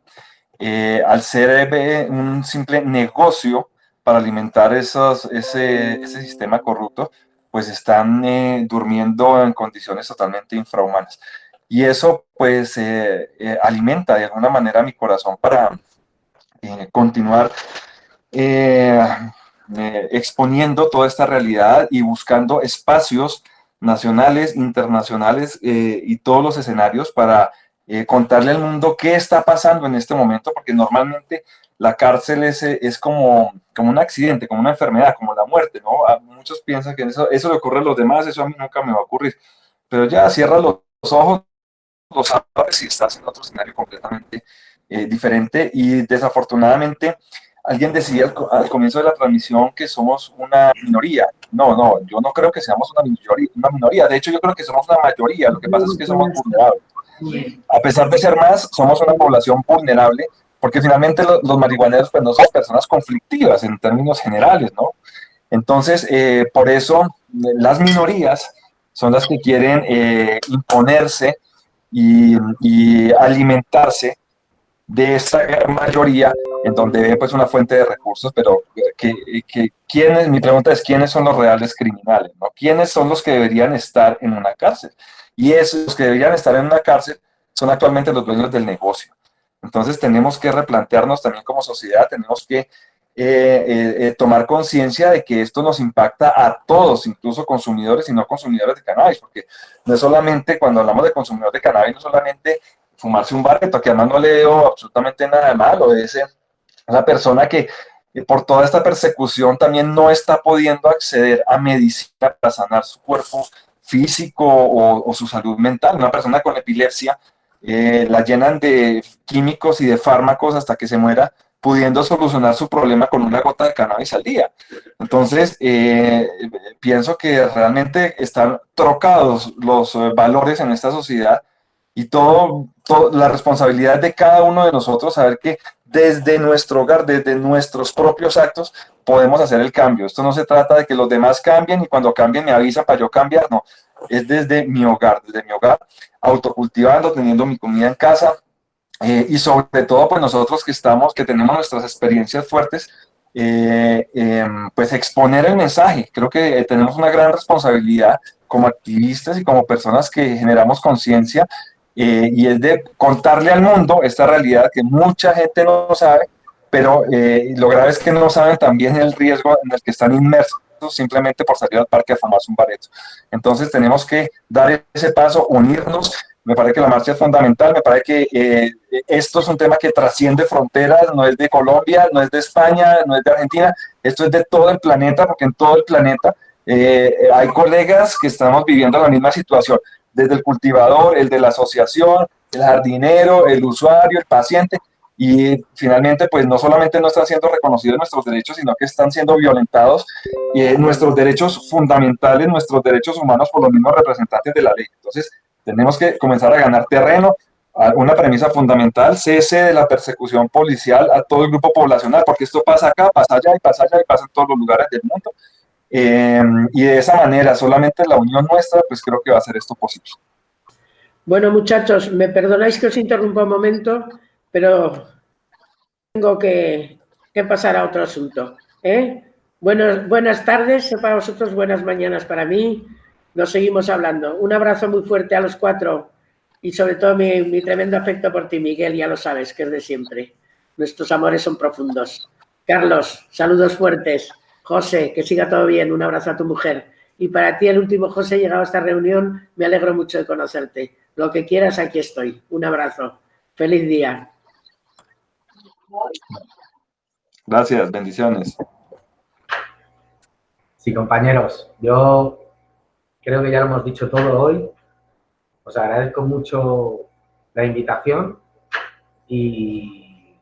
al ser un simple negocio, para alimentar esos, ese, sistema corrupto, pues están eh, durmiendo en condiciones totalmente infrahumanas. Y eso pues eh, eh, alimenta de alguna manera mi corazón para continuar exponiendo toda esta realidad y buscando espacios nacionales, internacionales y todos los escenarios para contarle al mundo qué está pasando en este momento, porque normalmente la cárcel es, es como, como un accidente, como una enfermedad, como la muerte, ¿no? muchos piensan que eso, eso le ocurre a los demás, eso a mí nunca me va a ocurrir. Pero ya cierra los, ojos, los sabes y estás en otro escenario completamente eh, diferente. Y desafortunadamente, alguien decía al, comienzo de la transmisión que somos una minoría. No, no, yo no creo que seamos una minoría, una minoría. De hecho, yo creo que somos una mayoría. Lo que pasa es que somos vulnerables. A pesar de ser más, somos una población vulnerable porque finalmente los, marihuaneros pues no son personas conflictivas en términos generales, ¿no? Entonces, eh, por eso las minorías son las que quieren eh, imponerse y, alimentarse de esta mayoría en donde ven pues una fuente de recursos, pero que, ¿quiénes, mi pregunta es, ¿quiénes son los reales criminales? ¿no? ¿Quiénes son los que deberían estar en una cárcel? Y esos que deberían estar en una cárcel son actualmente los dueños del negocio Entonces tenemos que replantearnos también como sociedad, tenemos que eh, eh, eh, tomar conciencia de que esto nos impacta a todos, incluso consumidores y no consumidores de cannabis, porque no solamente, cuando hablamos de consumidores de cannabis, no solamente fumarse un barreto, que además no le veo absolutamente nada de malo, es esa persona que por toda esta persecución también no está pudiendo acceder a medicina para sanar su cuerpo físico o, su salud mental. Una persona con epilepsia la llenan de químicos y de fármacos hasta que se muera pudiendo solucionar su problema con una gota de cannabis al día. Entonces, eh, pienso que realmente están trocados los eh, valores en esta sociedad y todo, la responsabilidad de cada uno de nosotros saber que desde nuestro hogar, desde nuestros propios actos, podemos hacer el cambio. Esto no se trata de que los demás cambien y cuando cambien me avisan para yo cambiar, no. Es desde mi hogar, desde mi hogar, autocultivando, teniendo mi comida en casa, eh, y sobre todo, pues nosotros que estamos, que tenemos nuestras experiencias fuertes, eh, em, pues exponer el mensaje. Creo que tenemos una gran responsabilidad como activistas y como personas que generamos conciencia eh, y es de contarle al mundo esta realidad que mucha gente no sabe, pero lo grave es que no saben también el riesgo en el que están inmersos simplemente por salir al parque a fumarse un bareto. Entonces tenemos que dar ese paso, unirnos me parece que la marcha es fundamental, me parece que eh, esto es un tema que trasciende fronteras, no es de Colombia, no es de España, no es de Argentina, esto es de todo el planeta, porque en todo el planeta eh, hay colegas que estamos viviendo la misma situación, desde el cultivador, el de la asociación, el jardinero, el usuario, el paciente, y finalmente pues no solamente no están siendo reconocidos nuestros derechos, sino que están siendo violentados eh, nuestros derechos fundamentales, nuestros derechos humanos por los mismos representantes de la ley. Entonces, tenemos que comenzar a ganar terreno. Una premisa fundamental, cese de la persecución policial a todo el grupo poblacional, porque esto pasa acá, pasa allá y pasa allá y pasa en todos los lugares del mundo. Eh, y de esa manera, solamente la unión nuestra, pues creo que va a ser esto posible. Bueno, muchachos, me perdonáis que os interrumpa un momento, pero tengo que, pasar a otro asunto. ¿eh? buenas tardes para vosotros, buenas mañanas para mí. Nos seguimos hablando. Un abrazo muy fuerte a los cuatro y sobre todo mi, tremendo afecto por ti, Miguel, ya lo sabes, que es de siempre. Nuestros amores son profundos. Carlos, saludos fuertes. José, que siga todo bien. Un abrazo a tu mujer. Y para ti, el último José, llegado a esta reunión, me alegro mucho de conocerte. Lo que quieras, aquí estoy. Un abrazo. Feliz día. Gracias, bendiciones. Sí, compañeros, yo creo que ya lo hemos dicho todo hoy. Os agradezco mucho la invitación y,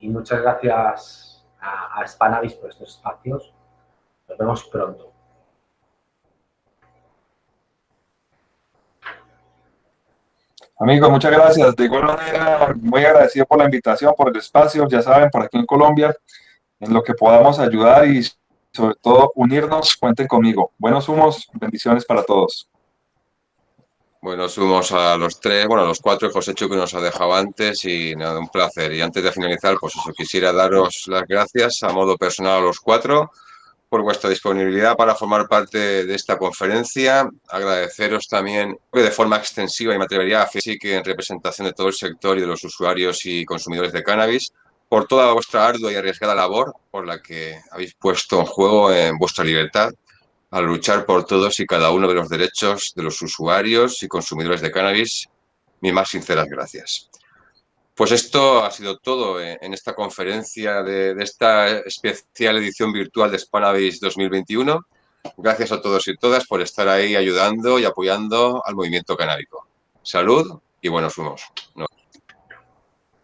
muchas gracias a, a Spanavis por estos espacios. Nos vemos pronto. Amigos, muchas gracias. De igual manera, muy agradecido por la invitación, por el espacio, ya saben, por aquí en Colombia, en lo que podamos ayudar y sobre todo unirnos, cuenten conmigo. Buenos humos, bendiciones para todos. Buenos humos a los tres, bueno, a los cuatro, José Chu que nos ha dejado antes y nada, un placer. Y antes de finalizar, pues eso, quisiera daros las gracias a modo personal a los cuatro por vuestra disponibilidad para formar parte de esta conferencia. Agradeceros también de forma extensiva y me atrevería a que en representación de todo el sector y de los usuarios y consumidores de cannabis, por toda vuestra ardua y arriesgada labor por la que habéis puesto en juego en vuestra libertad al luchar por todos y cada uno de los derechos de los usuarios y consumidores de cannabis. Mis más sinceras gracias. Pues esto ha sido todo en esta conferencia de, esta especial edición virtual de Spanavis 2021. Gracias a todos y todas por estar ahí ayudando y apoyando al movimiento canábico. Salud y buenos humos.